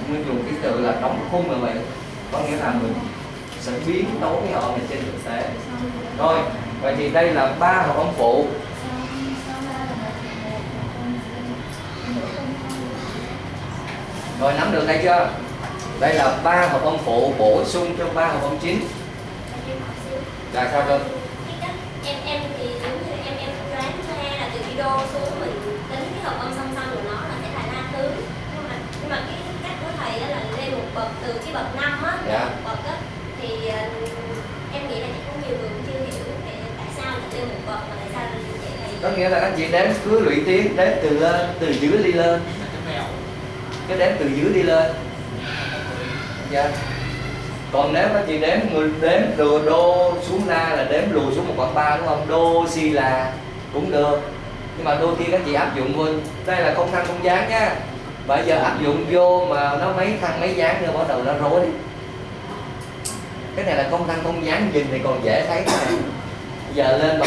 nguyên dùng cái từ là đóng khung là vậy. Có nghĩa là mình sẽ biến tấu cái họ này trên thực tế. Rồi vậy thì đây là ba hợp âm phụ rồi nắm được đây chưa? Đây là ba hợp âm phụ bổ sung cho ba hợp âm chính. Là sao cơ? Em em thì giống như em em đoán ra là từ video xuống mình tính cái hợp âm song song của nó là sẽ là la thứ. Nhưng mà nhưng mà cái cách của thầy đó là lên một bậc từ cái bậc năm á Dạ. lên một bậc á thì ờ, em nghĩ là chắc có nhiều người cũng chưa hiểu thì tại sao lại lên một bậc mà tại sao vậy thầy. Có nghĩa là anh chị đếm cứ lũy tiến đếm từ lên từ dưới đi lên. Cái cái đếm từ dưới đi lên. Dạ còn nếu các chị đếm người đếm từ đô xuống la là đếm lùi xuống một khoảng ba, đúng không? Đô, si là cũng được. Nhưng mà đôi khi các chị áp dụng luôn đây là không thăng, không dáng nha. Bây giờ áp dụng vô mà nó mấy thăng, mấy dáng nữa, bắt đầu nó rối. Cái này là không thăng, không dáng nhìn thì còn dễ thấy cái này giờ lên mà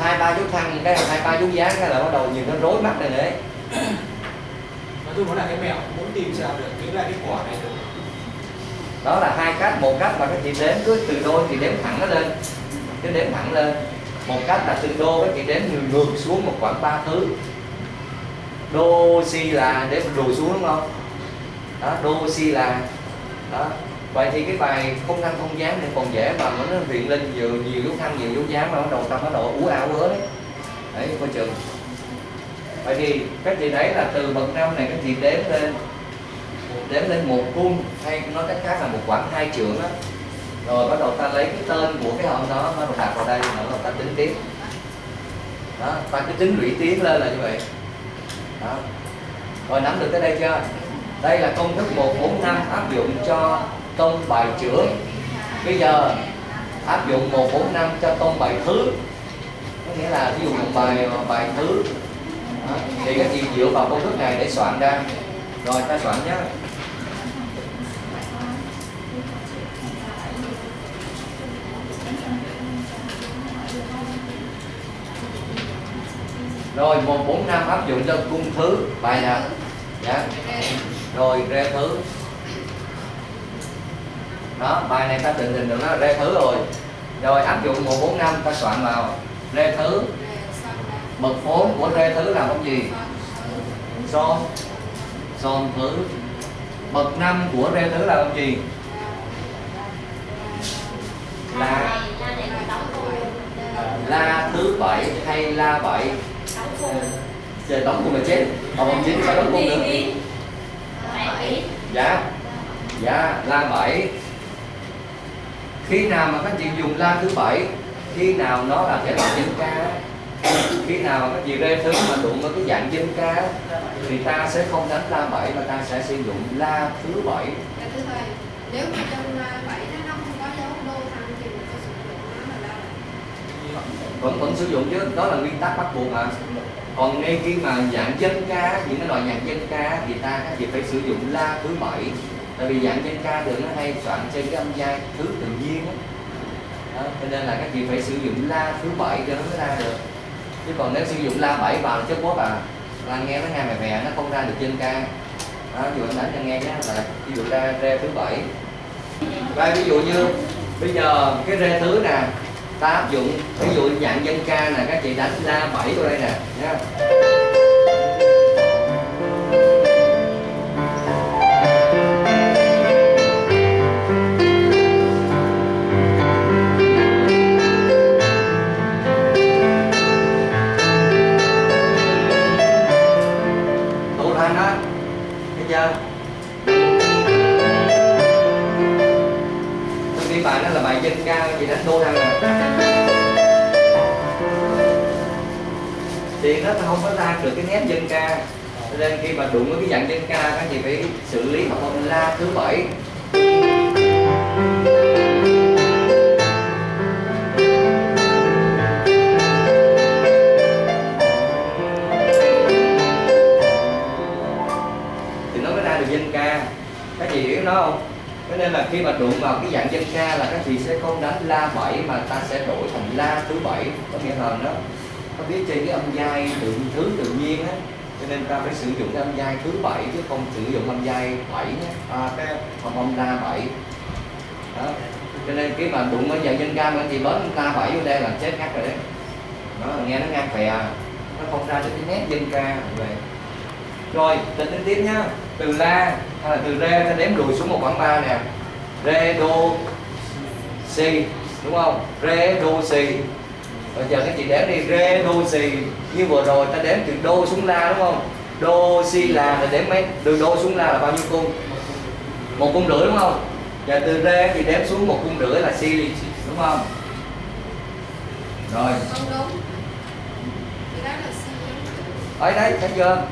hai, ba chút thăng, cái hai, ba chút dáng cái là bắt đầu nhìn nó rối mắt này đấy. Nói chung là cái mẹo, muốn tìm ra được, cái là cái quả này được đó là hai cách, một cách là các chị đếm cứ từ đôi thì đếm thẳng nó lên. Cứ đếm thẳng lên, một cách là từ đô các chị đếm ngược ngược xuống một khoảng ba thứ. Đô si là đếm lùi xuống đúng không? Đó, đô si là, đó. Vậy thì cái bài không thăng không dáng thì còn dễ mà nó hiện lên nhiều nhiều dấu thăng, nhiều dấu dáng mà nó đầu tâm nó độ ú ảo ứa đấy. Đấy, coi chừng. Vậy thì các chị đấy là từ bậc năm này các chị đếm lên đếm lên một cung hay nói cách khác là một khoảng hai trượng á, rồi bắt đầu ta lấy cái tên của cái ông đó nó đặt vào đây rồi bắt đầu ta tính tiếp đó ta cứ tính lũy tiến lên là như vậy. Đó. Rồi nắm được tới đây chưa? Đây là công thức 145 áp dụng cho tông bài trưởng. Bây giờ áp dụng 145 cho tông bài thứ. Có nghĩa là ví dụ một bài bài thứ. Đó. thì các chị dựa vào công thức này để soạn ra. Rồi ta soạn nhé. Rồi 145 áp dụng cho cung thứ bài nào? Dạ. Rồi rê thứ. Đó bài này ta định hình được nó rê thứ rồi. Rồi áp dụng 145 ta soạn vào rê thứ. Bậc phốn của rê thứ là con gì? Son. Son thứ. Bậc năm của rê thứ là con gì? La. Là la thứ bảy hay la bảy trời đóng cùng là chết. Còn bằng chín sao đóng cùng ý dạ. Dạ la bảy. Khi nào mà các chị dùng la thứ bảy khi nào nó là cái loại dân ca khi nào mà các chị rê thứ mà đụng vào cái dạng dân ca thì ta sẽ không đánh la bảy mà ta sẽ sử dụng la thứ bảy. Nếu mà trong à, bảy nó nó không có dấu đô thăng thì mình có sử dụng nó là la bảy vẫn vẫn sử dụng chứ. Đó là nguyên tắc bắt buộc mà. Còn ngay khi mà dạng dân ca những cái loại nhạc dân ca thì ta các chị phải sử dụng la thứ bảy. Tại vì dạng dân ca thường nó hay soạn trên cái âm giai thứ tự nhiên á. Đó, cho nên là các chị phải sử dụng la thứ bảy cho nó mới ra được. Chứ còn nếu sử dụng la bảy vào là chất bốt à. Là nghe nó nghe mè mè nó không ra được dân ca. Đó ví dụ anh đánh cho nghe nhé là ví dụ ra re thứ bảy. Và ví dụ như bây giờ cái re thứ nè ta áp dụng. Ví dụ dạng dân ca nè, các chị đánh la bảy vào đây nè. Nha. Không được cái nét dân ca. Nên khi mà đụng với cái dạng dân ca các chị phải xử lý học âm la thứ bảy. Thì nó mới ra được dân ca. Các chị hiểu nó không? Cho nên là khi mà đụng vào cái dạng dân ca là các chị sẽ không đánh la bảy mà ta sẽ đổi thành la thứ bảy. Có nghĩa là nó nó viết trên cái âm giai tự thứ tự nhiên á cho nên ta phải sử dụng cái âm giai thứ bảy chứ không sử dụng âm giai bảy nhé. À, cái âm âm la bảy. Đó. Cho nên khi mà đụng với dạng dân ca mà chị bớt la bảy vô đây là chết ngắt rồi đấy. Đó nghe nó ngang phè. Nó không ra được cái nét dân ca về rồi tính đến tiếp nhá. Từ la hay là từ re ta đếm lùi xuống một khoảng ba nè. Re đô si. Đúng không? Re đô si bây giờ các chị đếm đi re đô si như vừa rồi ta đếm từ đô xuống la đúng không? Đô si la là đếm mấy? Từ đô xuống la là bao nhiêu cung? Một cung rưỡi đúng không? Và từ re thì đếm xuống một cung rưỡi là si đúng không? Rồi. Không đúng. Thì đó là si ở đấy thấy chưa?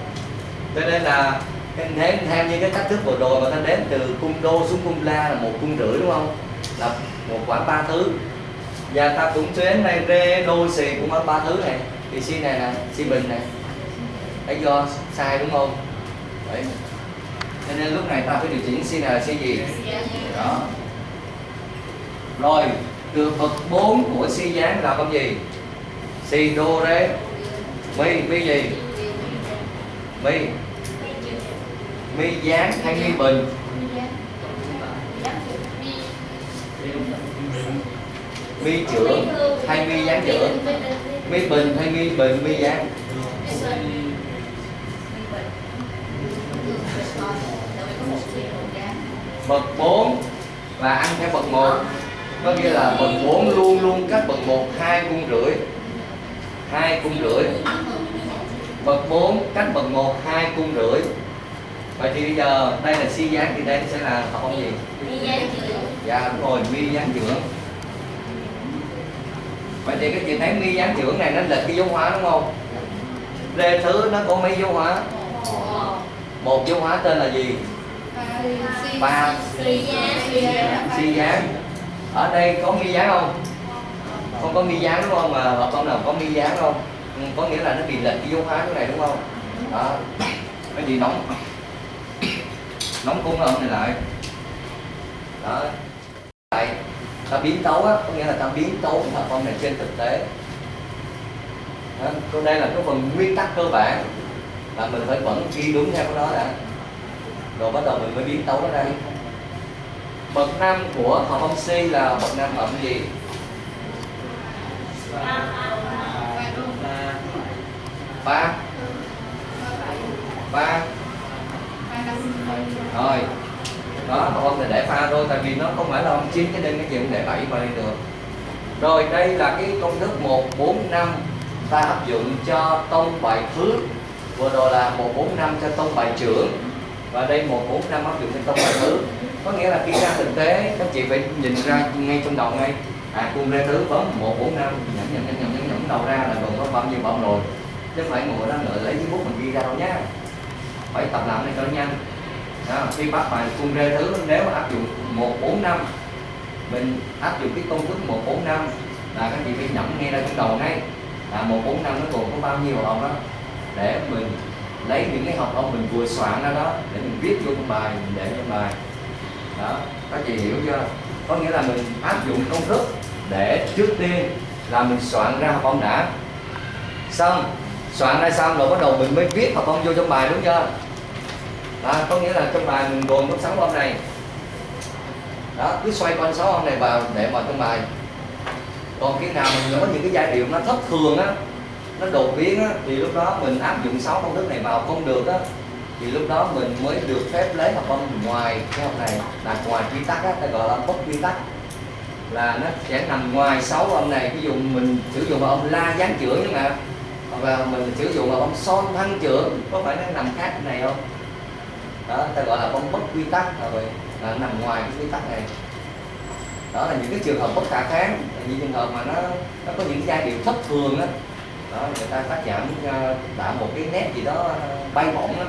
Cho nên là em theo, theo như cái cách thức vừa rồi mà ta đếm từ cung đô xuống cung la là một cung rưỡi đúng không? Là một khoảng ba thứ và ta cũng chuyến đây rê đô xì cũng ở ba thứ này. Thì si này nè si bình này đấy, do sai đúng không? Đấy. Cho nên lúc này ta phải điều chỉnh si này là si gì? Đó. Rồi, từ bậc 4 của si dáng là con gì? Si đô rê mi mi gì? Mi. Mi dáng hay mi bình? Mi trưởng hay mi dáng trưởng mi bình hay mi bình mi dáng bậc 4 là ăn theo bậc 1 có nghĩa là bậc 4 luôn luôn cách bậc 1 hai cung rưỡi hai cung rưỡi. Bậc 4 cách bậc 1 hai cung rưỡi. Vậy thì bây giờ đây là si dáng thì đây sẽ là học gì? Mi dáng chữ dạ đúng rồi mi dáng trưởng vậy thì các chị thấy mi giám trưởng này nó lệch cái dấu hóa đúng không? Lê thứ nó có mấy dấu hóa? Một dấu hóa tên là gì? Ba. Si gián. Ở đây có mi gián không? Không có mi gián đúng không? Mà hợp con nào có mi gián không? Ừ, có nghĩa là nó bị lệch cái dấu hóa cái này đúng không? Đó. Cái gì nóng? Nóng cung âm này lại. Đó. Lại ta biến tấu á có nghĩa là ta biến tấu cái phần này trên thực tế. Đó, còn đây là cái phần nguyên tắc cơ bản là mình phải vẫn ghi đúng theo cái đó đã. Rồi bắt đầu mình mới biến tấu nó ra. Bậc năm của hợp âm C là bậc năm hợp âm gì? Ba. Ba. Rồi đó, còn thì để pha thôi, tại vì nó không phải là ông chín cho nên cái chuyện để bảy vào đây được. Rồi đây là cái công thức 145 ta áp dụng cho tông bài phước. Vừa rồi là 145 cho tông bài trưởng. Và đây 145 áp dụng cho tông bài thứ. Có nghĩa là khi ra thực tế, các chị phải nhìn ra ngay trong đầu ngay. À cung ra thứ, bấm 145 nhẫn nhẫn nhẫn nhẫn nhẫn nhẫn đầu ra là còn có bao nhiêu bông rồi. Chứ phải ngồi đó ngồi lấy giấy bút mình ghi ra đâu nhá phải tập làm này cho nhanh đó, khi bắt bài cung rê thứ nếu mà áp dụng 145 mình áp dụng cái công thức 145 là các chị phải nhẩm ngay ra trong đầu ngay. Là 145 nó gồm có bao nhiêu hợp đó. Để mình lấy những cái học ông mình vừa soạn ra đó để mình viết vô trong bài mình để trong bài. Đó các chị hiểu chưa? Có nghĩa là mình áp dụng công thức để trước tiên là mình soạn ra học ông đã. Xong soạn ra xong rồi bắt đầu mình mới viết học ông vô trong bài đúng chưa? Đó, có nghĩa là trong bài mình gồm có sáu âm này. Đó cứ xoay quanh sáu âm này vào để vào trong bài. Còn khi nào mình có những cái giai điệu nó thất thường á nó đột biến á thì lúc đó mình áp dụng sáu công thức này vào không được á thì lúc đó mình mới được phép lấy học âm ngoài cái học này là ngoài quy tắc á ta gọi là bất quy tắc. Là nó sẽ nằm ngoài sáu âm này ví dụ mình sử dụng vào âm la gián chữa nhưng mà hoặc là mình sử dụng vào âm son thăng chữa có phải nó nằm khác cái này không? Đó ta gọi là bong bất quy tắc là vậy. Là nằm ngoài cái quy tắc này. Đó là những cái trường hợp bất khả kháng. Những trường hợp mà nó nó có những giai điệu thất thường đó, đó người ta cắt giảm đã tạo một cái nét gì đó ờ, bay bổng đó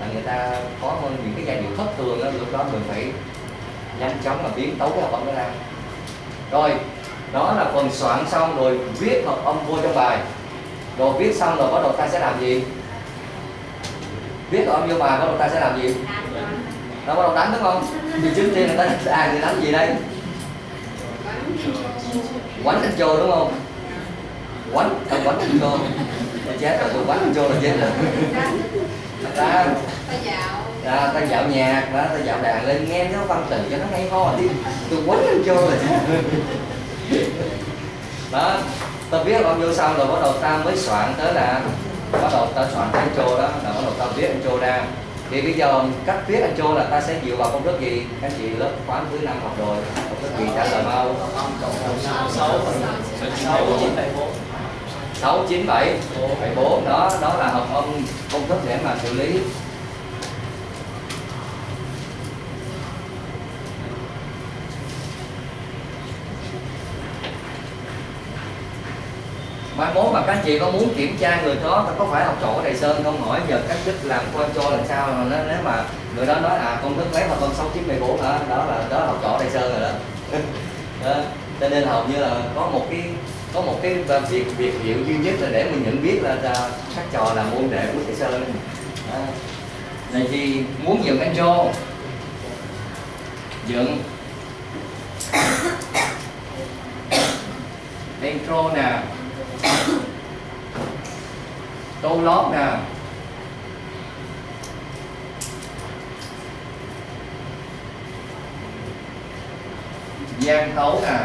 là người ta có những cái giai điệu thất thường đó lúc đó mình phải nhanh chóng mà biến tấu cái hợp âm đó ra. Rồi đó là phần soạn xong rồi viết hợp âm vô trong bài. Rồi viết xong rồi bắt đầu ta sẽ làm gì? Biết hợp âm vô bài bắt đầu ta sẽ làm gì? Nó bắt đầu đánh đúng không? Thì trước tiên là ta à thì đánh gì đây? Quánh thành trô đúng không? Quánh ta quánh thành trô là chết rồi tôi quánh anh trô là chết rồi. Ta ta dạo ta, dạo nhạc đó ta dạo đàn lên nghe nó văn từ cho nó hay ho đi tôi quánh thành trô là chết đó ta biết âm vô xong rồi bắt đầu ta mới soạn tới là bắt đầu ta soạn cái trô đó là bắt đầu ta viết anh trô ra thì bây giờ cách viết anh trô là ta sẽ dựa vào công thức gì các chị lớp khóa thứ năm học rồi công thức gì trả lời mau sáu chín bảy bốn sáu chín bảy bảy bốn đó đó là hợp âm công thức để mà xử lý mai mốt mà các chị có muốn kiểm tra người đó có phải học trò đầy Sơn không? Hỏi giờ cách chức làm con cho làm sao? Mà nó nếu mà người đó nói à công thức mấy mà con sáu chín mười bốn hả? Đó là đó là học trò đầy Sơn rồi đó. (laughs) đó. Cho nên hầu như là có một cái có một cái việc việc hiệu duy nhất là để mình nhận biết là, là các trò là môn đệ của thầy Sơn. Này thì muốn dựng intro dựng. (coughs) Intro nè. (coughs) tô lót nè. Gian tấu nè.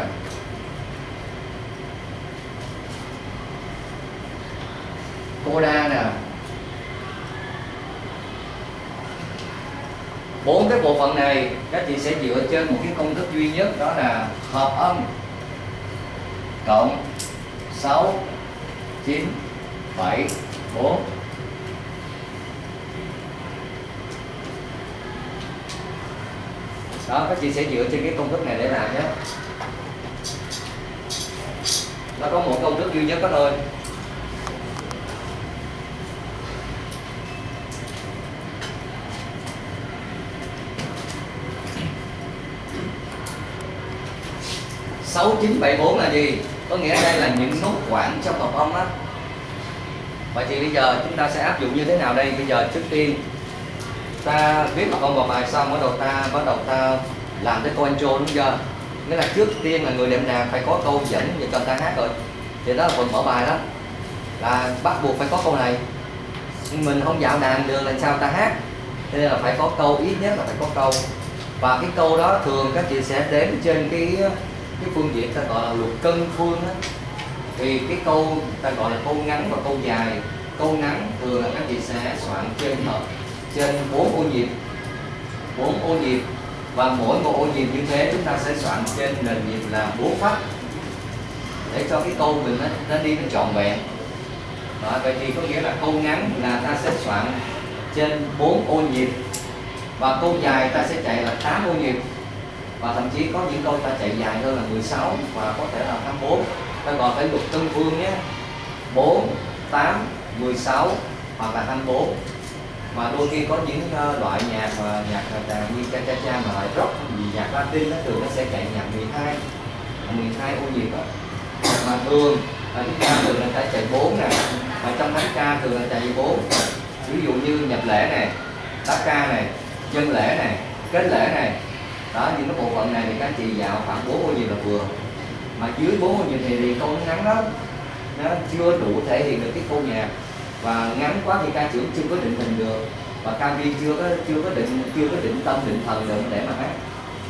Coda nè. Bốn cái bộ phận này, các chị sẽ dựa trên một cái công thức duy nhất, đó là hợp âm cộng 6 9 7 4 đó, các chị sẽ dựa trên cái công thức này để làm nhé. Nó có một công thức duy nhất đó thôi. Sáu chín bảy bốn là gì? Có nghĩa đây là những nút quãng trong hợp âm á. Vậy thì bây giờ chúng ta sẽ áp dụng như thế nào đây? Bây giờ trước tiên, ta viết hợp âm vào bài xong, bắt đầu ta, bắt đầu ta làm cái câu intro đúng chưa? Nghĩa là trước tiên là người đệm đàn phải có câu dẫn để cho ta hát rồi. Thì đó là phần mở bài đó. Là bắt buộc phải có câu này. Mình không dạo đàn được, làm sao ta hát? Cho nên là phải có câu, ít nhất là phải có câu. Và cái câu đó thường các chị sẽ đếm trên cái cái phương diện ta gọi là luật cân phương á thì cái câu ta gọi là câu ngắn và câu dài. Câu ngắn thường là các chị sẽ soạn trên hợp trên bốn ô nhịp. Bốn ô nhịp và mỗi một ô nhịp như thế chúng ta sẽ soạn trên nền nhịp là bốn phách để cho cái câu mình nó, nó đi nó trọn vẹn. Đó, vậy thì có nghĩa là câu ngắn là ta sẽ soạn trên bốn ô nhịp và câu dài ta sẽ chạy là 8 ô nhịp và thậm chí có những câu ta chạy dài hơn là 16 và có thể là 24 ta gọi phải luật tân phương nhé. 4, 8, 16 hoặc là 24 mà đôi khi có những ờ, loại nhạc mà nhạc đàn như cha cha cha mà lại rock gì nhạc Latin nó thường nó sẽ chạy nhạc 12 12 ô nhịp đó mà thường là chúng ta thường là ta chạy 4 nè. Mà trong thánh ca thường là chạy 4 ví dụ như nhập lễ này tá ca này dân lễ này kết lễ này đó những cái bộ phận này thì các chị dạo khoảng 4 ô nhịp là vừa. Mà dưới 4 ô nhịp thì, thì câu ngắn lắm. Nó chưa đủ thể hiện được cái câu nhạc. Và ngắn quá thì ca trưởng chưa có định hình được. Và ca viên chưa có chưa có định chưa có định tâm định thần được để mà hát.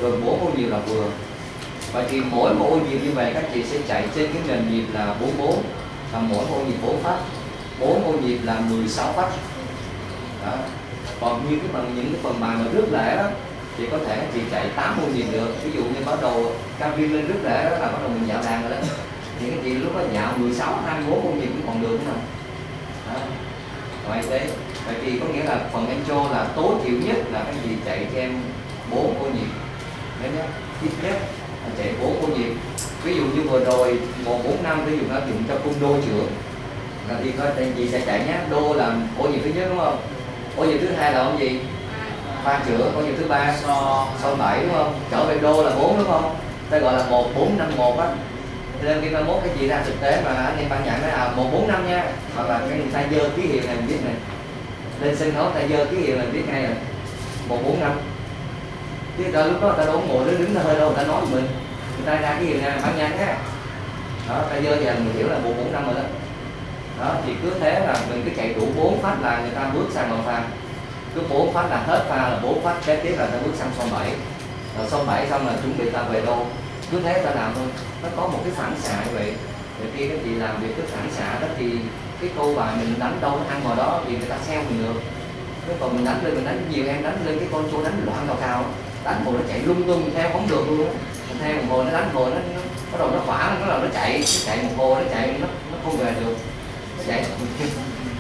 Rồi bốn ô nhịp là vừa. Và thì mỗi một ô nhịp như vậy các chị sẽ chạy trên cái nền nhịp là 44 và mỗi ô nhịp 4 phát. 4 ô nhịp là 16 phát. Đó. còn như cái phần những cái phần bài mà rước lễ đó thì có thể chị chạy 80 nghìn được. Ví dụ như bắt đầu ca viên lên rất lễ đó là bắt đầu mình dạo đàn rồi đó. Thì cái chị lúc đó dạo 16 24 công nhịp cũng còn được nữa đó. Rồi thế, vậy thì có nghĩa là phần intro là tối thiểu nhất là cái gì chạy cho em 4 ô nhịp. Đấy nhé ít nhất là chạy 4 ô nhịp. Ví dụ như vừa rồi 145 ví dụ nó dùng cho cung đô trưởng. Là đi có tên gì sẽ chạy nhé đô là ô nhịp thứ nhất, đúng không? Ô nhịp thứ hai là ông gì? Pha chữa có nhiều thứ ba so sau bảy, đúng không? Trở về đô là 4 đúng không? Ta gọi là 1451 á. Cho nên khi mai mốt cái gì ra thực tế mà anh em ban nhận nói à 145 nha. Hoặc là cái người ta dơ ký hiệu này mình biết này. Lên sân khấu ta dơ ký hiệu này biết ngay rồi. 145 chứ ta lúc đó ta đâu ngồi đứng đứng hơi đâu, người ta nói mình. Người ta ra cái hiệu này bạn nhận á. Đó ta dơ thì mình hiểu là 145 rồi đó. Đó, thì cứ thế là mình cứ chạy đủ bốn phát là người ta bước sang màu vàng cứ bốn phát là hết pha là bốn phát kế tiếp là ta bước sang song 7 rồi song 7 xong là chuẩn bị ta về đô cứ thế ta làm thôi. Nó có một cái phản xạ như vậy. Rồi khi các chị làm việc cái phản xạ đó thì cái câu bài mình đánh đâu nó ăn vào đó thì người ta theo mình được. Nếu còn mình đánh lên mình đánh nhiều em đánh lên cái con số đánh loạn cao cao. Đánh hồi nó chạy lung tung theo không được luôn. Mình theo một hồi nó đánh hồi nó, bắt đầu nó khỏa nó bắt đầu nó chạy nó chạy một hồi nó chạy nó nó không về được. Nó chạy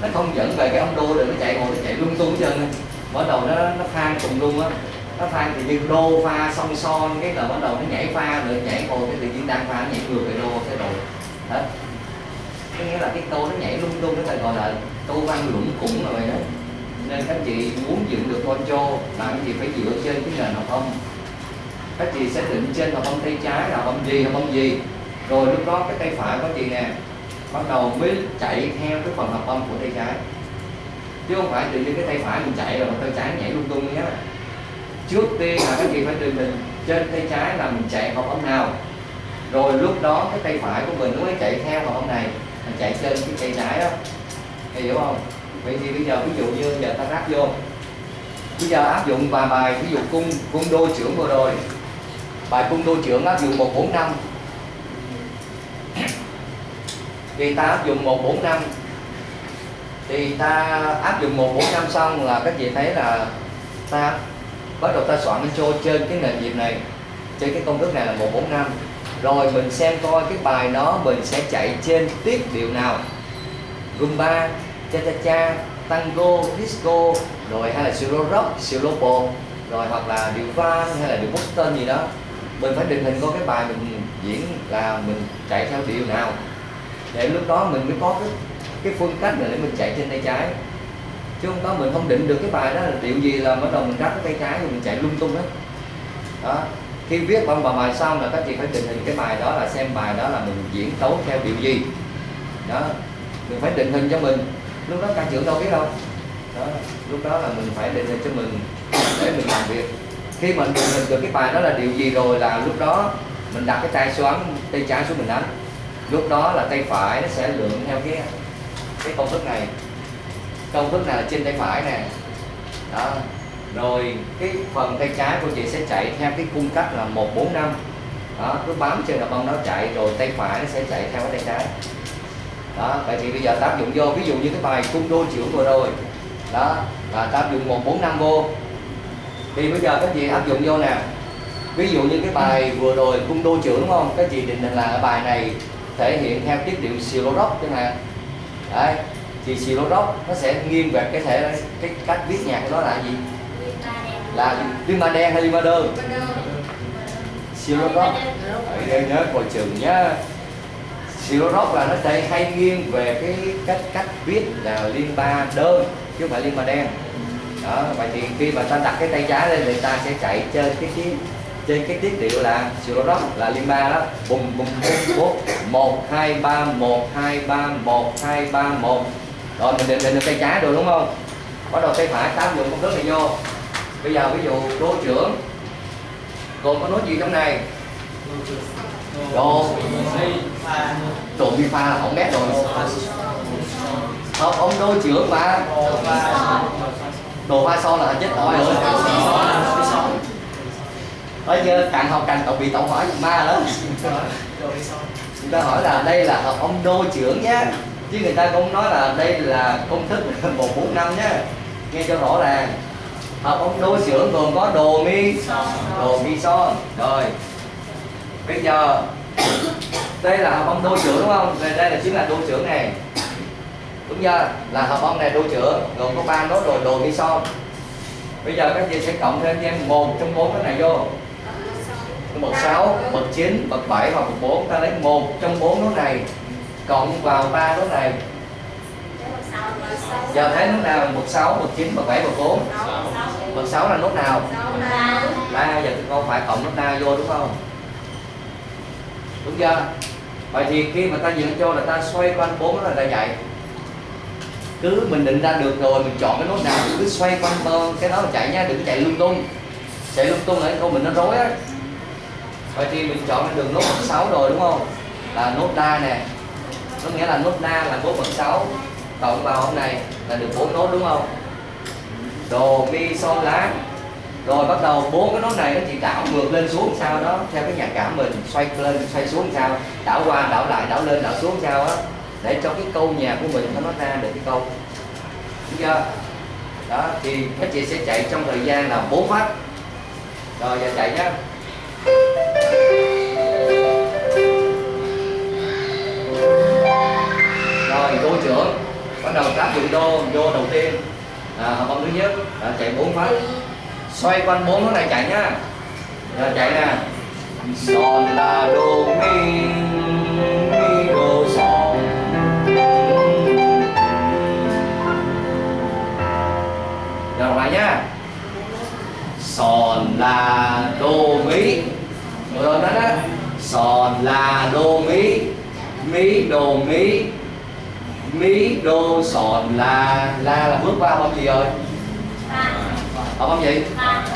nó không dẫn về cái ông đô được, nó chạy ngồi nó chạy lung tung chân bắt đầu nó nó phan cùng luôn á. Nó phan thì như đô pha song son, cái là bắt đầu nó nhảy pha rồi nhảy ngồi cái tự nhiên đang pha, nó nhảy ngược về đô cái rồi hết có nghĩa là cái câu nó nhảy lung tung, nó ta gọi là câu văn lũng củng rồi vậy đó. Nên các chị muốn dựng được con trô bạn chị phải dựa trên cái nền học âm. Các chị sẽ định trên học âm tay trái là âm gì, học âm gì? Rồi lúc đó cái tay phải của chị nè bắt đầu mới chạy theo cái phần hợp âm của tay trái. Chứ không phải tự nhiên cái tay phải mình chạy rồi mà tay trái nhảy lung tung nhé. Trước tiên là các chị phải định mình trên tay trái là mình chạy hợp âm nào. Rồi lúc đó cái tay phải của mình nó mới chạy theo hợp âm này mình chạy trên cái tay trái đó. Thì hiểu không? Vậy thì bây giờ ví dụ như giờ ta ráp vô. Bây giờ áp dụng vài bài, ví dụ cung cung đô trưởng vừa rồi. Bài cung đô trưởng áp dụng 145 thì ta áp dụng 145 thì ta áp dụng 145 xong là các chị thấy là ta bắt đầu ta soạn intro trên cái nền nhịp này, trên cái công thức này là 145 rồi mình xem coi cái bài đó mình sẽ chạy trên tiết điệu nào. Rumba, cha cha cha, tango, disco, rồi hay là solo rock solo pop, rồi hoặc là điệu van hay là điệu boston gì đó. Mình phải định hình coi cái bài mình diễn là mình chạy theo điệu nào để lúc đó mình mới có cái cái phương cách để mình chạy trên tay trái. Chứ không có, mình không định được cái bài đó là điệu gì là bắt đầu mình ráp cái tay trái rồi mình chạy lung tung hết. Đó. Khi viết bằng bài bài xong là các chị phải định hình cái bài đó là xem bài đó là mình diễn tấu theo điều gì. Đó. Mình phải định hình cho mình. Lúc đó ca trưởng đâu biết đâu. Đó. Lúc đó là mình phải định hình cho mình để mình làm việc. Khi mình định hình được cái bài đó là điều gì rồi là lúc đó mình đặt cái tay xoắn tay trái xuống mình đánh lúc đó là tay phải nó sẽ lượn theo cái cái công thức này. Công thức này là trên tay phải nè. Đó. Rồi cái phần tay trái của chị sẽ chạy theo cái cung cách là 145 đó, cứ bám trên là bông nó chạy, rồi tay phải nó sẽ chạy theo cái tay trái. Đó, vậy thì bây giờ ta áp dụng vô, ví dụ như cái bài cung đô chữ vừa rồi. Đó, là ta áp dụng 145 vô. Thì bây giờ các chị áp dụng vô nè. Ví dụ như cái bài vừa rồi cung đô trưởng đúng không? Các chị định định là ở bài này thể hiện theo tiết điệu silo rock chẳng hạn đấy thì silo rock nó sẽ nghiêng về cái thể cái cách viết nhạc của nó là gì? Là liên ma đen hay liên ma đơn silo rock đây nhớ coi chừng nhá. Silo rock là nó sẽ hay nghiêng về cái cách cách viết là liên ba đơn chứ không phải liên ba đen đó vậy thì khi mà ta đặt cái tay trái lên thì ta sẽ chạy trên cái cái trên cái tiết điệu là silo rock là liên ba đó. Bùng bùng bùng bùng. Một, hai, ba, một, hai, ba, một, hai, ba, một. Rồi, mình định định được tay trái rồi đúng không? Bắt đầu tay phải, tám dụng công thức này vô. Bây giờ, ví dụ đô trưởng. Còn có nói gì trong này? Đồ. đồ vi pha là không biết rồi. Không ông đô trưởng mà. Đồ pha son là chết tội rồi bây giờ càng học càng tổng bị tổng hỏi ma lắm. người ta hỏi là đây là học ông đô trưởng nhé chứ người ta cũng nói là đây là công thức (laughs) 145 nhé nghe cho rõ ràng. Học ông đô trưởng gồm có đồ mi đồ mi son. Rồi. Bây giờ đây là học ông đô trưởng đúng không? Đây, đây là chính là đô trưởng này. Đúng chưa? Là học ông này đô trưởng gồm có ba nốt rồi đồ mi son. Bây giờ các chị sẽ cộng thêm cho em một trong bốn cái này vô bậc 6, bậc 9, bậc 7 hoặc bậc 4 ta lấy một trong bốn nốt này cộng vào ba nốt này. Giờ thấy nốt nào? Bậc 6, bậc 9, bậc 7, bậc 4 bậc 6 là nốt nào? La giờ thì con phải cộng nốt la vô đúng không? Đúng chưa? Vậy thì khi mà ta dựng cho là ta xoay quanh bốn nó là ta dạy cứ mình định ra được rồi mình chọn cái nốt nào cứ xoay quanh cái đó là chạy nha đừng chạy lung tung. Chạy lung tung là câu mình nó rối á vậy thì mình chọn được nốt bằng 6 rồi, đúng không? Là nốt la nè. Nó nghĩa là nốt na là nốt bậc 6 cộng vào hôm này là được bốn nốt, đúng không? Đồ, mi son lá. Rồi bắt đầu bốn cái nốt này nó chỉ đảo ngược lên xuống sao đó, theo cái nhạc cảm mình. Xoay lên, xoay xuống sao? Đảo qua, đảo lại, đảo lên, đảo xuống sao á? Để cho cái câu nhạc của mình nó nói ra được cái câu. Đúng chưa? Đó, thì các chị sẽ chạy trong thời gian là bốn phát. Rồi, giờ chạy nhá rồi đô trưởng bắt đầu tác dụng đô vô đầu tiên. À, hợp âm thứ nhất à, chạy bốn phát xoay quanh bốn hướng này chạy nhá rồi chạy nè. Son la đô mi mi đô son. Rồi lại nhá son la đô mi rồi đó đó. Son la đô mi mi đô mi mi đô son la la là bước qua âm gì rồi? Hợp âm gì?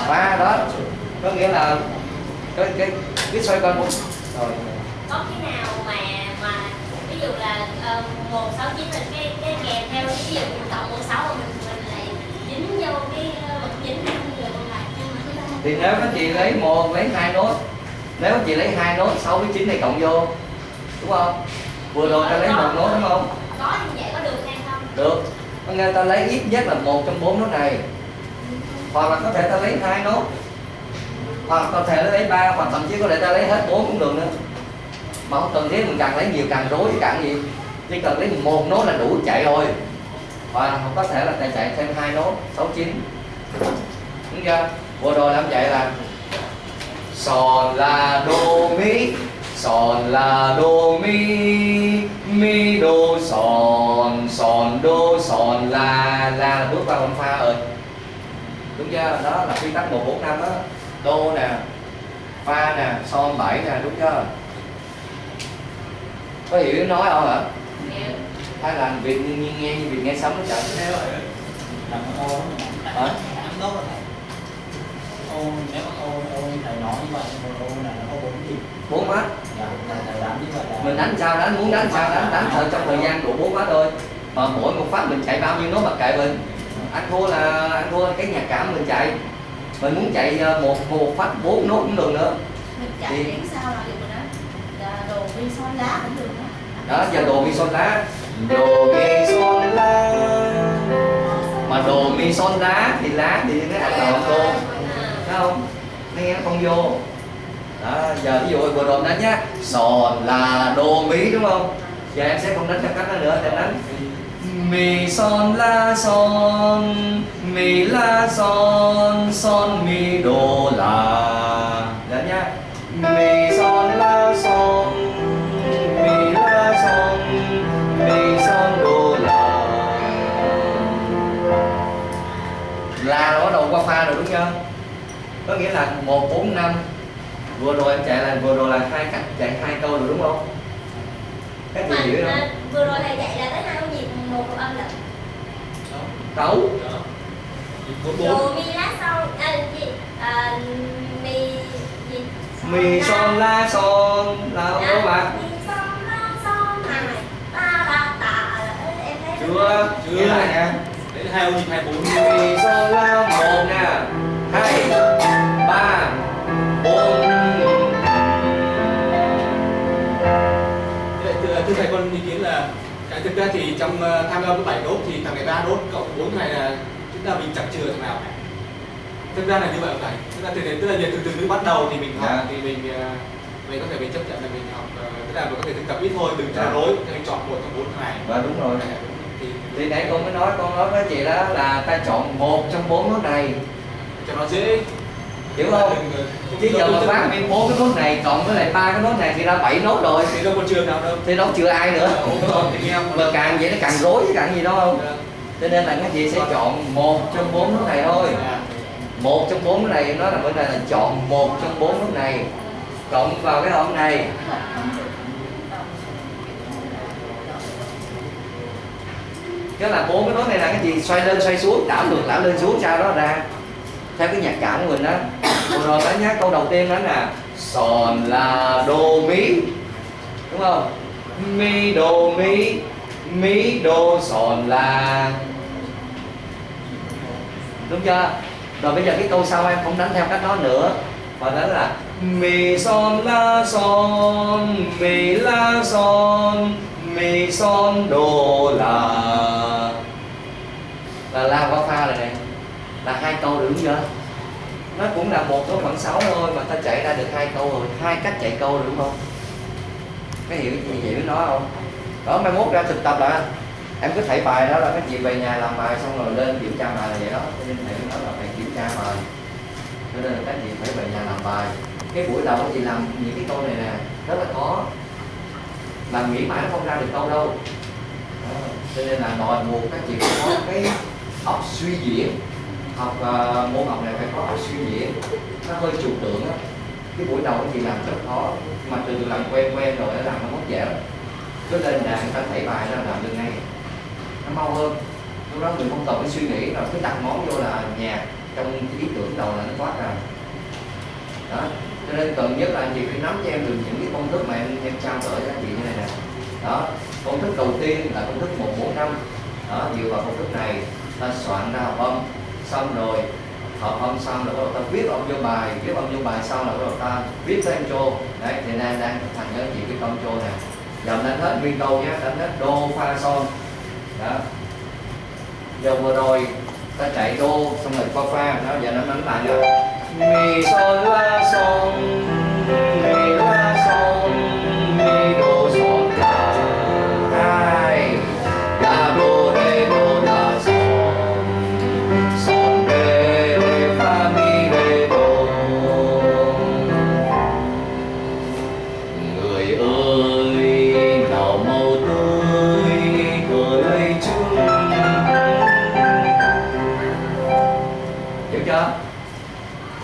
Ba. Đó. Có nghĩa là cái cái cái xoay quanh bốn rồi. Có khi nào mà mà ví dụ là ờ, một sáu chín là cái cái kèm theo ví dụ mình cộng một sáu mình mình lại dính vô cái ờ, được không lại thì nếu các chị lấy một lấy hai nốt nếu chị lấy hai nốt sáu với chín này cộng vô đúng không? Vừa rồi ta lấy một nốt đúng không? Có như vậy có được hay không? Được. Có nghĩa ta lấy ít nhất là một trong bốn nốt này. Hoặc là có thể ta lấy hai nốt. Hoặc có thể lấy ba hoặc thậm chí có thể ta lấy hết bốn cũng được nữa. Mà không cần thiết mình càng lấy nhiều càng rối càng gì. Chỉ cần lấy một nốt là đủ chạy rồi. Hoặc có thể là ta chạy thêm hai nốt sáu chín. Đúng chưa? Vừa rồi làm vậy là son la đô mi son la đô mi mi đô son son đô son la la. Là bước vào âm pha rồi đúng chưa? Đó là quy tắc một bốn năm đó đô nè pha nè son bảy nè đúng chưa? Có hiểu nói không hả? Hiểu. hay là việc nghe như việc nghe sấm nó ô Hả? ấm tốt rồi ô nếu mà ô ô thầy nói như vậy thì ô này nó có bốn nhịp bốn mắt dạ thầy thầy đánh như vậy là mình đánh sao đánh muốn đánh sao đánh đánh thôi trong thời gian của bốn mắt thôi. Mà mỗi một phát mình chạy bao nhiêu nốt mặc kệ mình. Anh thua là anh thua cái nhạc cảm mình chạy. Mình muốn chạy ờ, một một phát bốn nốt cũng được nữa. Mình chạy đến sao là được rồi đó. Là đồ vi son lá cũng được đó. Đó giờ đồ mi son lá. Đồ mi son lá. Mà đồ mi son lá thì lá thì nó ăn lộn luôn thấy không? Nó nghe nó không vô. Đó, giờ ví dụ vừa rồi đánh nhá. Son là đồ mỹ đúng không? Giờ em sẽ không đánh theo cách đó nữa em đánh. Mì son la son, mì la son son mi đồ la đó dạ nhá. Mì son la son, mì la son, mì son đồ la la nó bắt đầu qua pha rồi đúng chưa? Có nghĩa là một bốn năm. Vừa rồi em chạy là vừa rồi là hai cách chạy hai câu rồi đúng không? Gì mà hiểu không? à, vừa rồi thầy dạy là tới hai nhịp một độ âm bốn bốn đồ mi lá son à, gì à, mi gì mi son la son là không đúng thấy chưa Chưa. Nghe lại nha đấy là hai ông nhịp hai bốn mi son la một nè. Hai thực ra thì trong ờ, tham gia với bảy nốt thì thằng này ba nốt cộng bốn này là chúng ta mình chẳng chừa thằng nào cả. Thực ra là như vậy tức là từ đến tức là từ từ từ bắt đầu thì mình học Dạ. thì mình ờ, mình có thể mình chấp nhận là mình học ờ, tức là mình có thể thực tập ít thôi đừng cho Dạ. rối thì mình chọn một trong bốn này và đúng rồi. Thì thì nãy con mới nói con nói với chị đó là ta chọn một trong bốn nốt này. Cho nó dễ hiểu không? Chứ giờ mà nguyên bốn cái nốt này cộng với lại ba cái nốt này thì ra bảy nốt rồi. Thì đâu có trường nào đâu. Thì đâu chừa ai nữa. Mà càng vậy nó càng rối chứ càng gì đâu không? Dạ. cho nên là các chị sẽ chọn một trong bốn nốt này thôi. Dạ. một trong bốn cái này nó là vấn đề là chọn một trong bốn nốt này. Cộng vào cái hỗn này. Cái là bốn cái nốt này là cái gì? Xoay lên xoay xuống đảo ngược đảo lên xuống sao đó ra theo cái nhạc cảm của mình đó vừa rồi đó nhá câu đầu tiên đó là son la đô mi. Đúng không? Mi đô mi mi đô son la. Đúng chưa? Rồi bây giờ cái câu sau em không đánh theo cách đó nữa. Mà đánh là mi son la son, mi la son, mi son đô la. Là la qua pha rồi này là hai câu được đúng chưa nó cũng là một cái khoảng 6 thôi mà ta chạy ra được hai câu rồi. Hai cách chạy câu rồi đúng không? Cái hiểu gì vậy với nó không? Đó, mai mốt ra thực tập là em cứ thấy bài đó là cái gì về nhà làm bài xong rồi lên kiểm tra bài là vậy đó. Cho nên thầy nó nói là phải kiểm tra bài. Cho nên là các chị phải về nhà làm bài. Cái buổi đầu chị làm những cái câu này nè, rất là khó. Làm nghĩ mãi nó không ra được câu đâu. Đó. cho nên là đòi buộc các chị phải có cái óc suy diễn học uh, môn học này phải có suy diễn nó hơi trừu tượng á. Cái buổi đầu thì làm rất khó mà từ từ làm quen quen rồi nó làm nó mất dễ lắm cứ lên đàn người ta thảy bài ra làm được ngay. Nó mau hơn. Lúc đó người không cần phải suy nghĩ là cứ đặt món vô là nhà. Trong cái ý tưởng đầu là nó thoát ra. Đó. Cho nên cần nhất là anh chị phải nắm cho em được những cái công thức mà em em trao đổi cho anh chị như này nè. Đó. Công thức đầu tiên là công thức một bốn năm. Đó dựa vào công thức này ta soạn ra hợp âm xong rồi hợp âm xong rồi bắt đầu ta viết âm vô bài, viết âm vô bài xong là bắt đầu ta viết cái intro đấy, thì nay đang thành nhớ cho chị cái câu intro nè. Giờ đánh hết nguyên câu nhé, đánh hết đô pha son đó. Giờ vừa rồi ta chạy đô xong rồi qua pha đó, giờ nó đánh lại là mi son la son mi.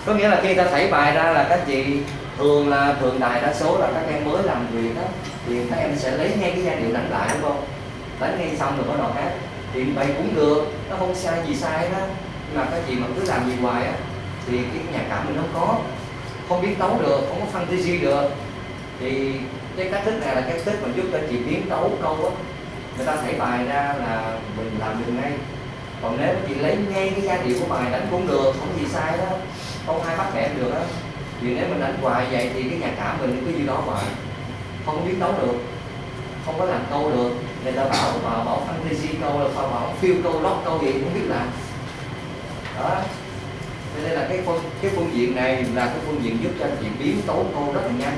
Có nghĩa là khi ta thảy bài ra là các chị thường là thường đại đa số là các em mới làm việc đó, thì các em sẽ lấy ngay cái giai điệu đánh lại, đúng không? Đánh ngay xong rồi bắt đầu hát. Thì vậy cũng được, nó không sai gì sai đó nhưng mà các chị mà cứ làm gì hoài á, thì cái nhạc cảm mình nó có. Không biết tấu được, không có fantasy được. Thì cái cách thức này là cái thức mà giúp cho chị biến tấu câu á. Người ta thảy bài ra là mình làm được ngay. Còn nếu chị lấy ngay cái giai điệu của bài đánh cũng được, không gì sai đó không ai bắt bẻ được á. vì nếu mình đánh hoài vậy thì cái nhạc cảm mình cứ như đó hoài. Không biết biến tấu được, không có làm câu được. Người ta bảo bảo bảo fantasy câu là sao, bảo phiêu câu lót câu gì cũng biết làm. Đó. Cho nên là cái phương cái phương diện này là cái phương diện giúp cho anh chị biến tấu câu rất là nhanh.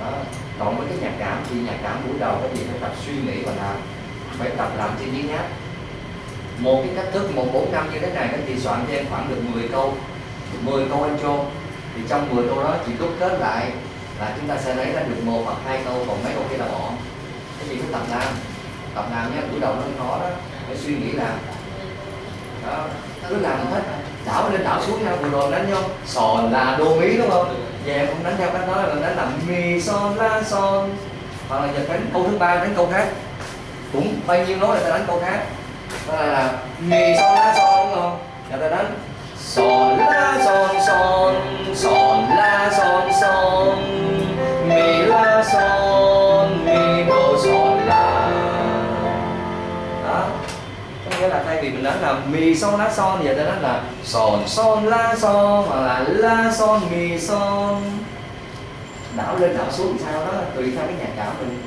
Đó. Còn với cái nhạc cảm thì nhạc cảm buổi đầu cái gì phải tập suy nghĩ và làm, phải tập làm trên giấy nháp một cái cách thức, một bốn năm như thế này các chị soạn cho em khoảng được 10 câu. 10 câu anh cho thì trong 10 câu đó chỉ đúc kết lại là chúng ta sẽ lấy ra được một hoặc hai câu còn mấy câu kia là bỏ. Cái gì cứ tập làm tập làm nhé buổi đầu nó khó đó phải suy nghĩ làm. Đó cứ làm hết. Đảo lên đảo xuống nhau vừa rồi đánh nhau. Sòn là đô mí đúng không? Về em không đánh theo cách đó là đánh là mi son la son. Hoặc là giờ đánh câu thứ ba đánh câu khác. Cũng bao nhiêu nói là ta đánh câu khác. Đó là, là mi son la son đúng không? Giờ ta đánh son la son son son la son son. Mi la son, mi do son la. Đó. Có nghĩa là thay vì mình đánh là mi son lá son giờ ta đánh là son son la son, hoặc là la son, mi son. Đảo lên đảo xuống sao đó, tùy theo cái nhạc cảm mình.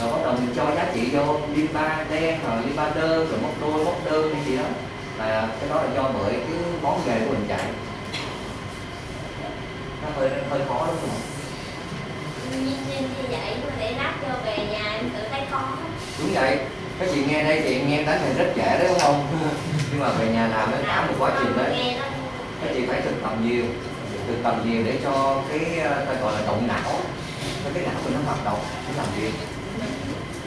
Rồi bắt đầu mình cho giá trị vô liên ba đen, hoặc liên ba đơn rồi móc đôi, móc đơn hay gì đó là cái đó là do bởi cái món nghề của mình chạy. Nó hơi hơi khó đúng không? Như như vậy mà để lát cho về nhà em tự thấy khó. Đúng vậy. Các chị nghe đây em nghe đánh này rất trẻ đấy đúng không? (laughs) Nhưng mà về nhà làm nó cả một quá trình đấy. Nó các chị phải thực tập nhiều. Thực tập nhiều để cho cái ờ, ta gọi là động não. Cái não mình nó hoạt động để làm việc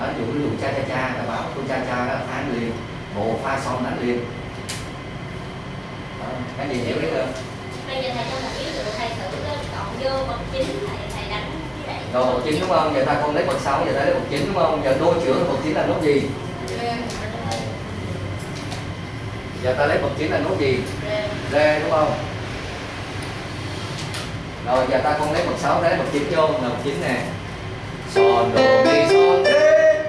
đó ví dụ ví dụ cha cha cha ta bảo tôi cha cha đó phán liền. Bộ pha son đánh liền. Đó, cái gì hiểu biết không? Bây giờ thầy cho một ví dụ thầy thử chọn vô bậc chính thầy thầy đánh rồi bậc chín đúng không? Giờ ta không lấy bậc sáu giờ ta lấy bậc chín đúng không? Giờ đôi chữa bậc chín là nốt gì? Giờ ta lấy bậc chín là nốt gì? Rê đúng không? Rồi giờ ta không lấy bậc sáu lấy bậc chín vô là bậc chín nè son do mi son re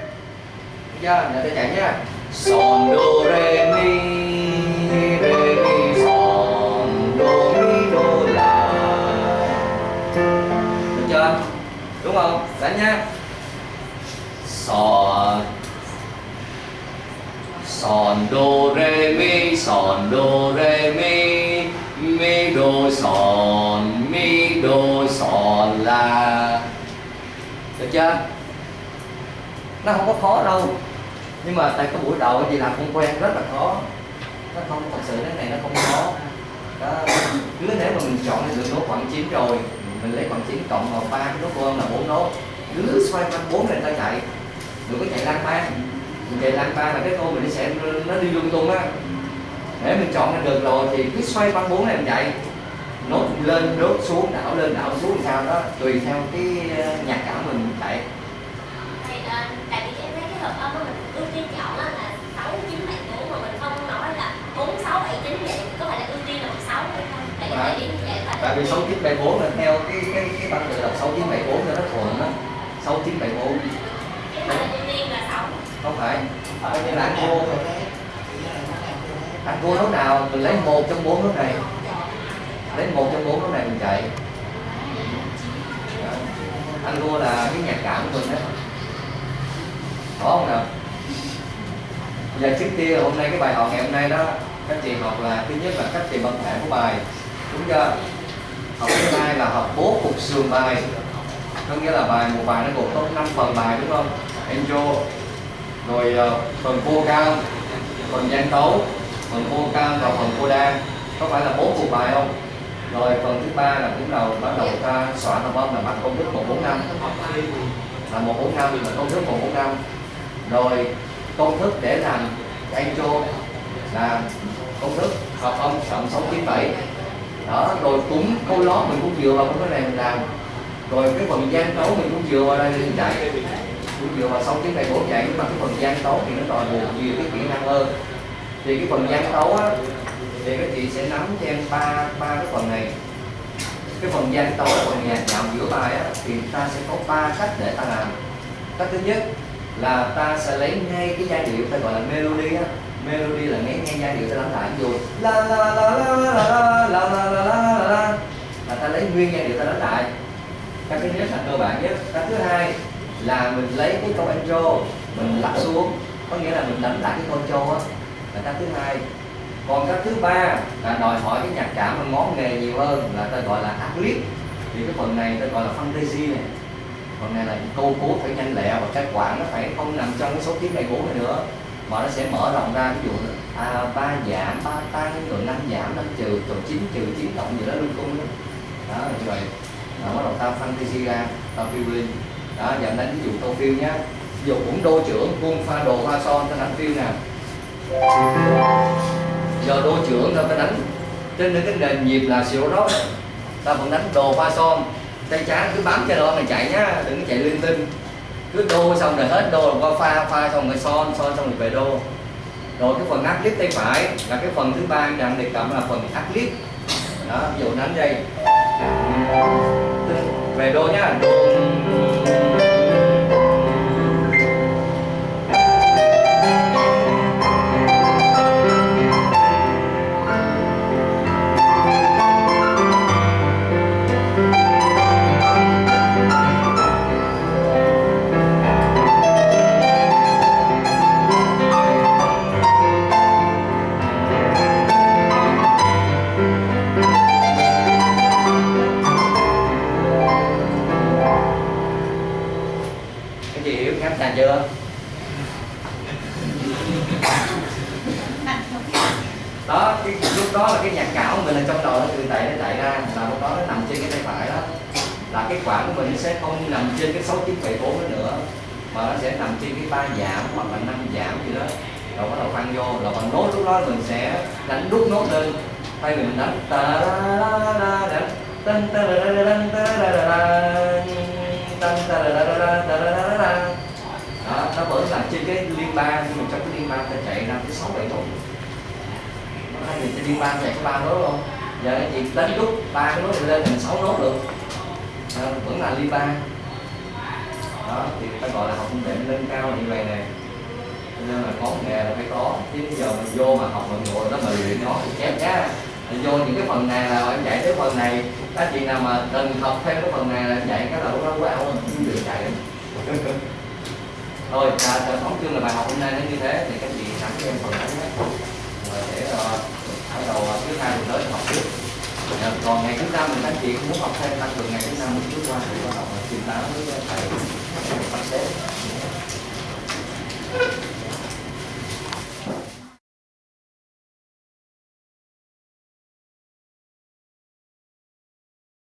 Được chưa? Giờ chạy nhá son do re mi re mi son do mi do la. Được chưa? Đúng không? Đánh nhá son son do re mi son do re mi mi do son mi do son la được chưa? Nó không có khó đâu. Nhưng mà tại cái buổi đầu chị làm không quen rất là khó. Nó không thật sự cái này nó không khó. Đó. cứ nếu mà mình chọn được nốt khoảng 9 rồi mình lấy khoảng 9 cộng vào ba cái nốt của là bốn nốt. Cứ xoay quanh bốn này ta chạy. Đừng có chạy lang ba, mình chạy lang ba là cái cô mình sẽ nó đi lung tung á. Để mình chọn ra được rồi thì cứ xoay quanh bốn này mình chạy. Nốt lên nốt xuống đảo lên đảo xuống sao đó. Tùy theo cái ờ, nhạc cảm mình chạy thầy ờ, tại vì em thấy cái hợp âm của mình ưu tiên chọn á là sáu chín bảy bốn mà mình không nói là bốn sáu bảy chín vậy có phải là ưu tiên là một sáu hay không tại vì phải. tại vì sáu chín bảy bốn là theo cái cái cái tăng tự đọc sáu chín bảy bốn cho nó thuận đó sáu chín bảy bốn. Cái mà ưu tiên là sáu không phải. Ở như là anh cô anh cô lúc nào mình lấy một trong bốn nốt này. Lấy một trong bốn nốt này mình chạy. Dạ. Anh cô là cái nhạc cảm của mình đó có không nào? Giờ trước tiên hôm nay cái bài học ngày hôm nay đó, các chị học là thứ nhất là cách tìm âm thể của bài đúng chưa? Học thứ hai là học bố cục sườn bài. Có nghĩa là bài một bài nó gồm có 5 phần bài đúng không? Enjo rồi uh, phần vô cao phần gian tấu phần vô cao và phần vô đan, có phải là bốn cục bài không? Rồi phần thứ ba là cũng đầu bắt đầu ta soạn hợp âm là bằng công thức 145 là 145 là công thức 145 rồi công thức để làm Enjo là công thức hợp âm cộng 697 đó, rồi cũng câu lót mình cũng dựa vào cái này mình làm. Rồi cái phần gian tấu mình cũng dựa vào đây mình chạy cũng dựa vào xong cái này bổ chạy nhưng mà cái phần gian tấu thì nó đòi buộc nhiều cái kỹ năng hơn. Thì cái phần gian tấu á, thì các chị sẽ nắm cho em ba ba cái phần này. Cái phần gian tấu phần nhạc dạo giữa bài á, thì ta sẽ có ba cách để ta làm. Cách thứ nhất là ta sẽ lấy ngay cái giai điệu, ta gọi là melody á melody là nghe nghe giai điệu ta đánh lại ví dụ la la la la la la la la la la la la là ta lấy nguyên giai điệu ta đánh lại cái thứ nhất là cơ bản nhất cái thứ hai là mình lấy cái câu intro mình lắp xuống có nghĩa là mình đánh lại cái câu intro á là cái thứ hai còn cái thứ ba là đòi hỏi cái nhạc cảm và ngón nghề nhiều hơn là ta gọi là ad-lib thì cái phần này ta gọi là fantasy này phần này là câu cố phải nhanh lẹ và cái quản nó phải không nằm trong cái số tiếng đại cú này nữa mà nó sẽ mở rộng ra ví dụ à, ba giảm ba tăng rồi năm giảm năm trừ rồi chín trừ chín cộng gì đó luôn cung đó, đó rồi vậy bắt đầu tao fantasy ra tao phiêu lên. Đó giờ đánh ví dụ tao phiêu nhá ví dụ cũng đô trưởng cung pha đồ pha son tao đánh phiêu nè giờ đô trưởng tao phải đánh trên cái nền nhịp là siêu đó. Tao vẫn đánh đồ pha son. Tay trái cứ bám cho đó mày chạy nhá đừng có chạy linh tinh cứ đô xong rồi hết đô rồi qua pha pha xong rồi son son xong rồi về đô. Rồi cái phần áp clip tay phải là cái phần thứ ba anh đang đề cập là phần áp clip. Đó, ví dụ đánh đây về đô nhá, đô lúc đó là cái nhạc cảm của mình là trong đầu nó từ chạy nó chạy ra. Là lúc đó nó nằm trên cái tay phải đó. Là cái quãng của mình nó sẽ không nằm trên cái sáu chín bảy bốn nữa, mà nó sẽ nằm trên cái ba giảm hoặc là năm giảm gì đó. Rồi bắt đầu phăng vô. Là bằng nốt lúc đó mình sẽ đánh đút nốt lên. Tay mình đánh ta la la la đánh tân ta la la la ta la la la tân ta la la la ra, ta la la la ra. Đó, nó vẫn là trên cái liên ba nhưng mà trong cái liên ba ta chạy ra tới sáu bảy nốt hai người chơi đi ba chạy có ba nốt không giờ dạ, anh chị đánh rút ba cái nốt lên thành sáu nốt được à, ờ, vẫn là liên ba. Đó thì ta gọi là học công nghệ nâng cao như vậy này nên là có nghề là phải có. Chứ bây giờ mình vô mà học mình ngồi đó mà luyện nó thì chép nhá. Mình vô những cái phần này là em dạy tới phần này. Các chị nào mà cần học thêm cái phần này là em dạy cái là lúc đó quá không không được chạy thôi à, à tổng chương là bài học hôm nay nó như thế thì các chị nắm cho em phần đó nhé để bắt đầu thứ hai mình tới học tiếp còn ngày thứ năm mình anh chị muốn học thêm tăng cường ngày thứ năm mình trước qua thì bắt đầu trình báo tám với thầy bác sĩ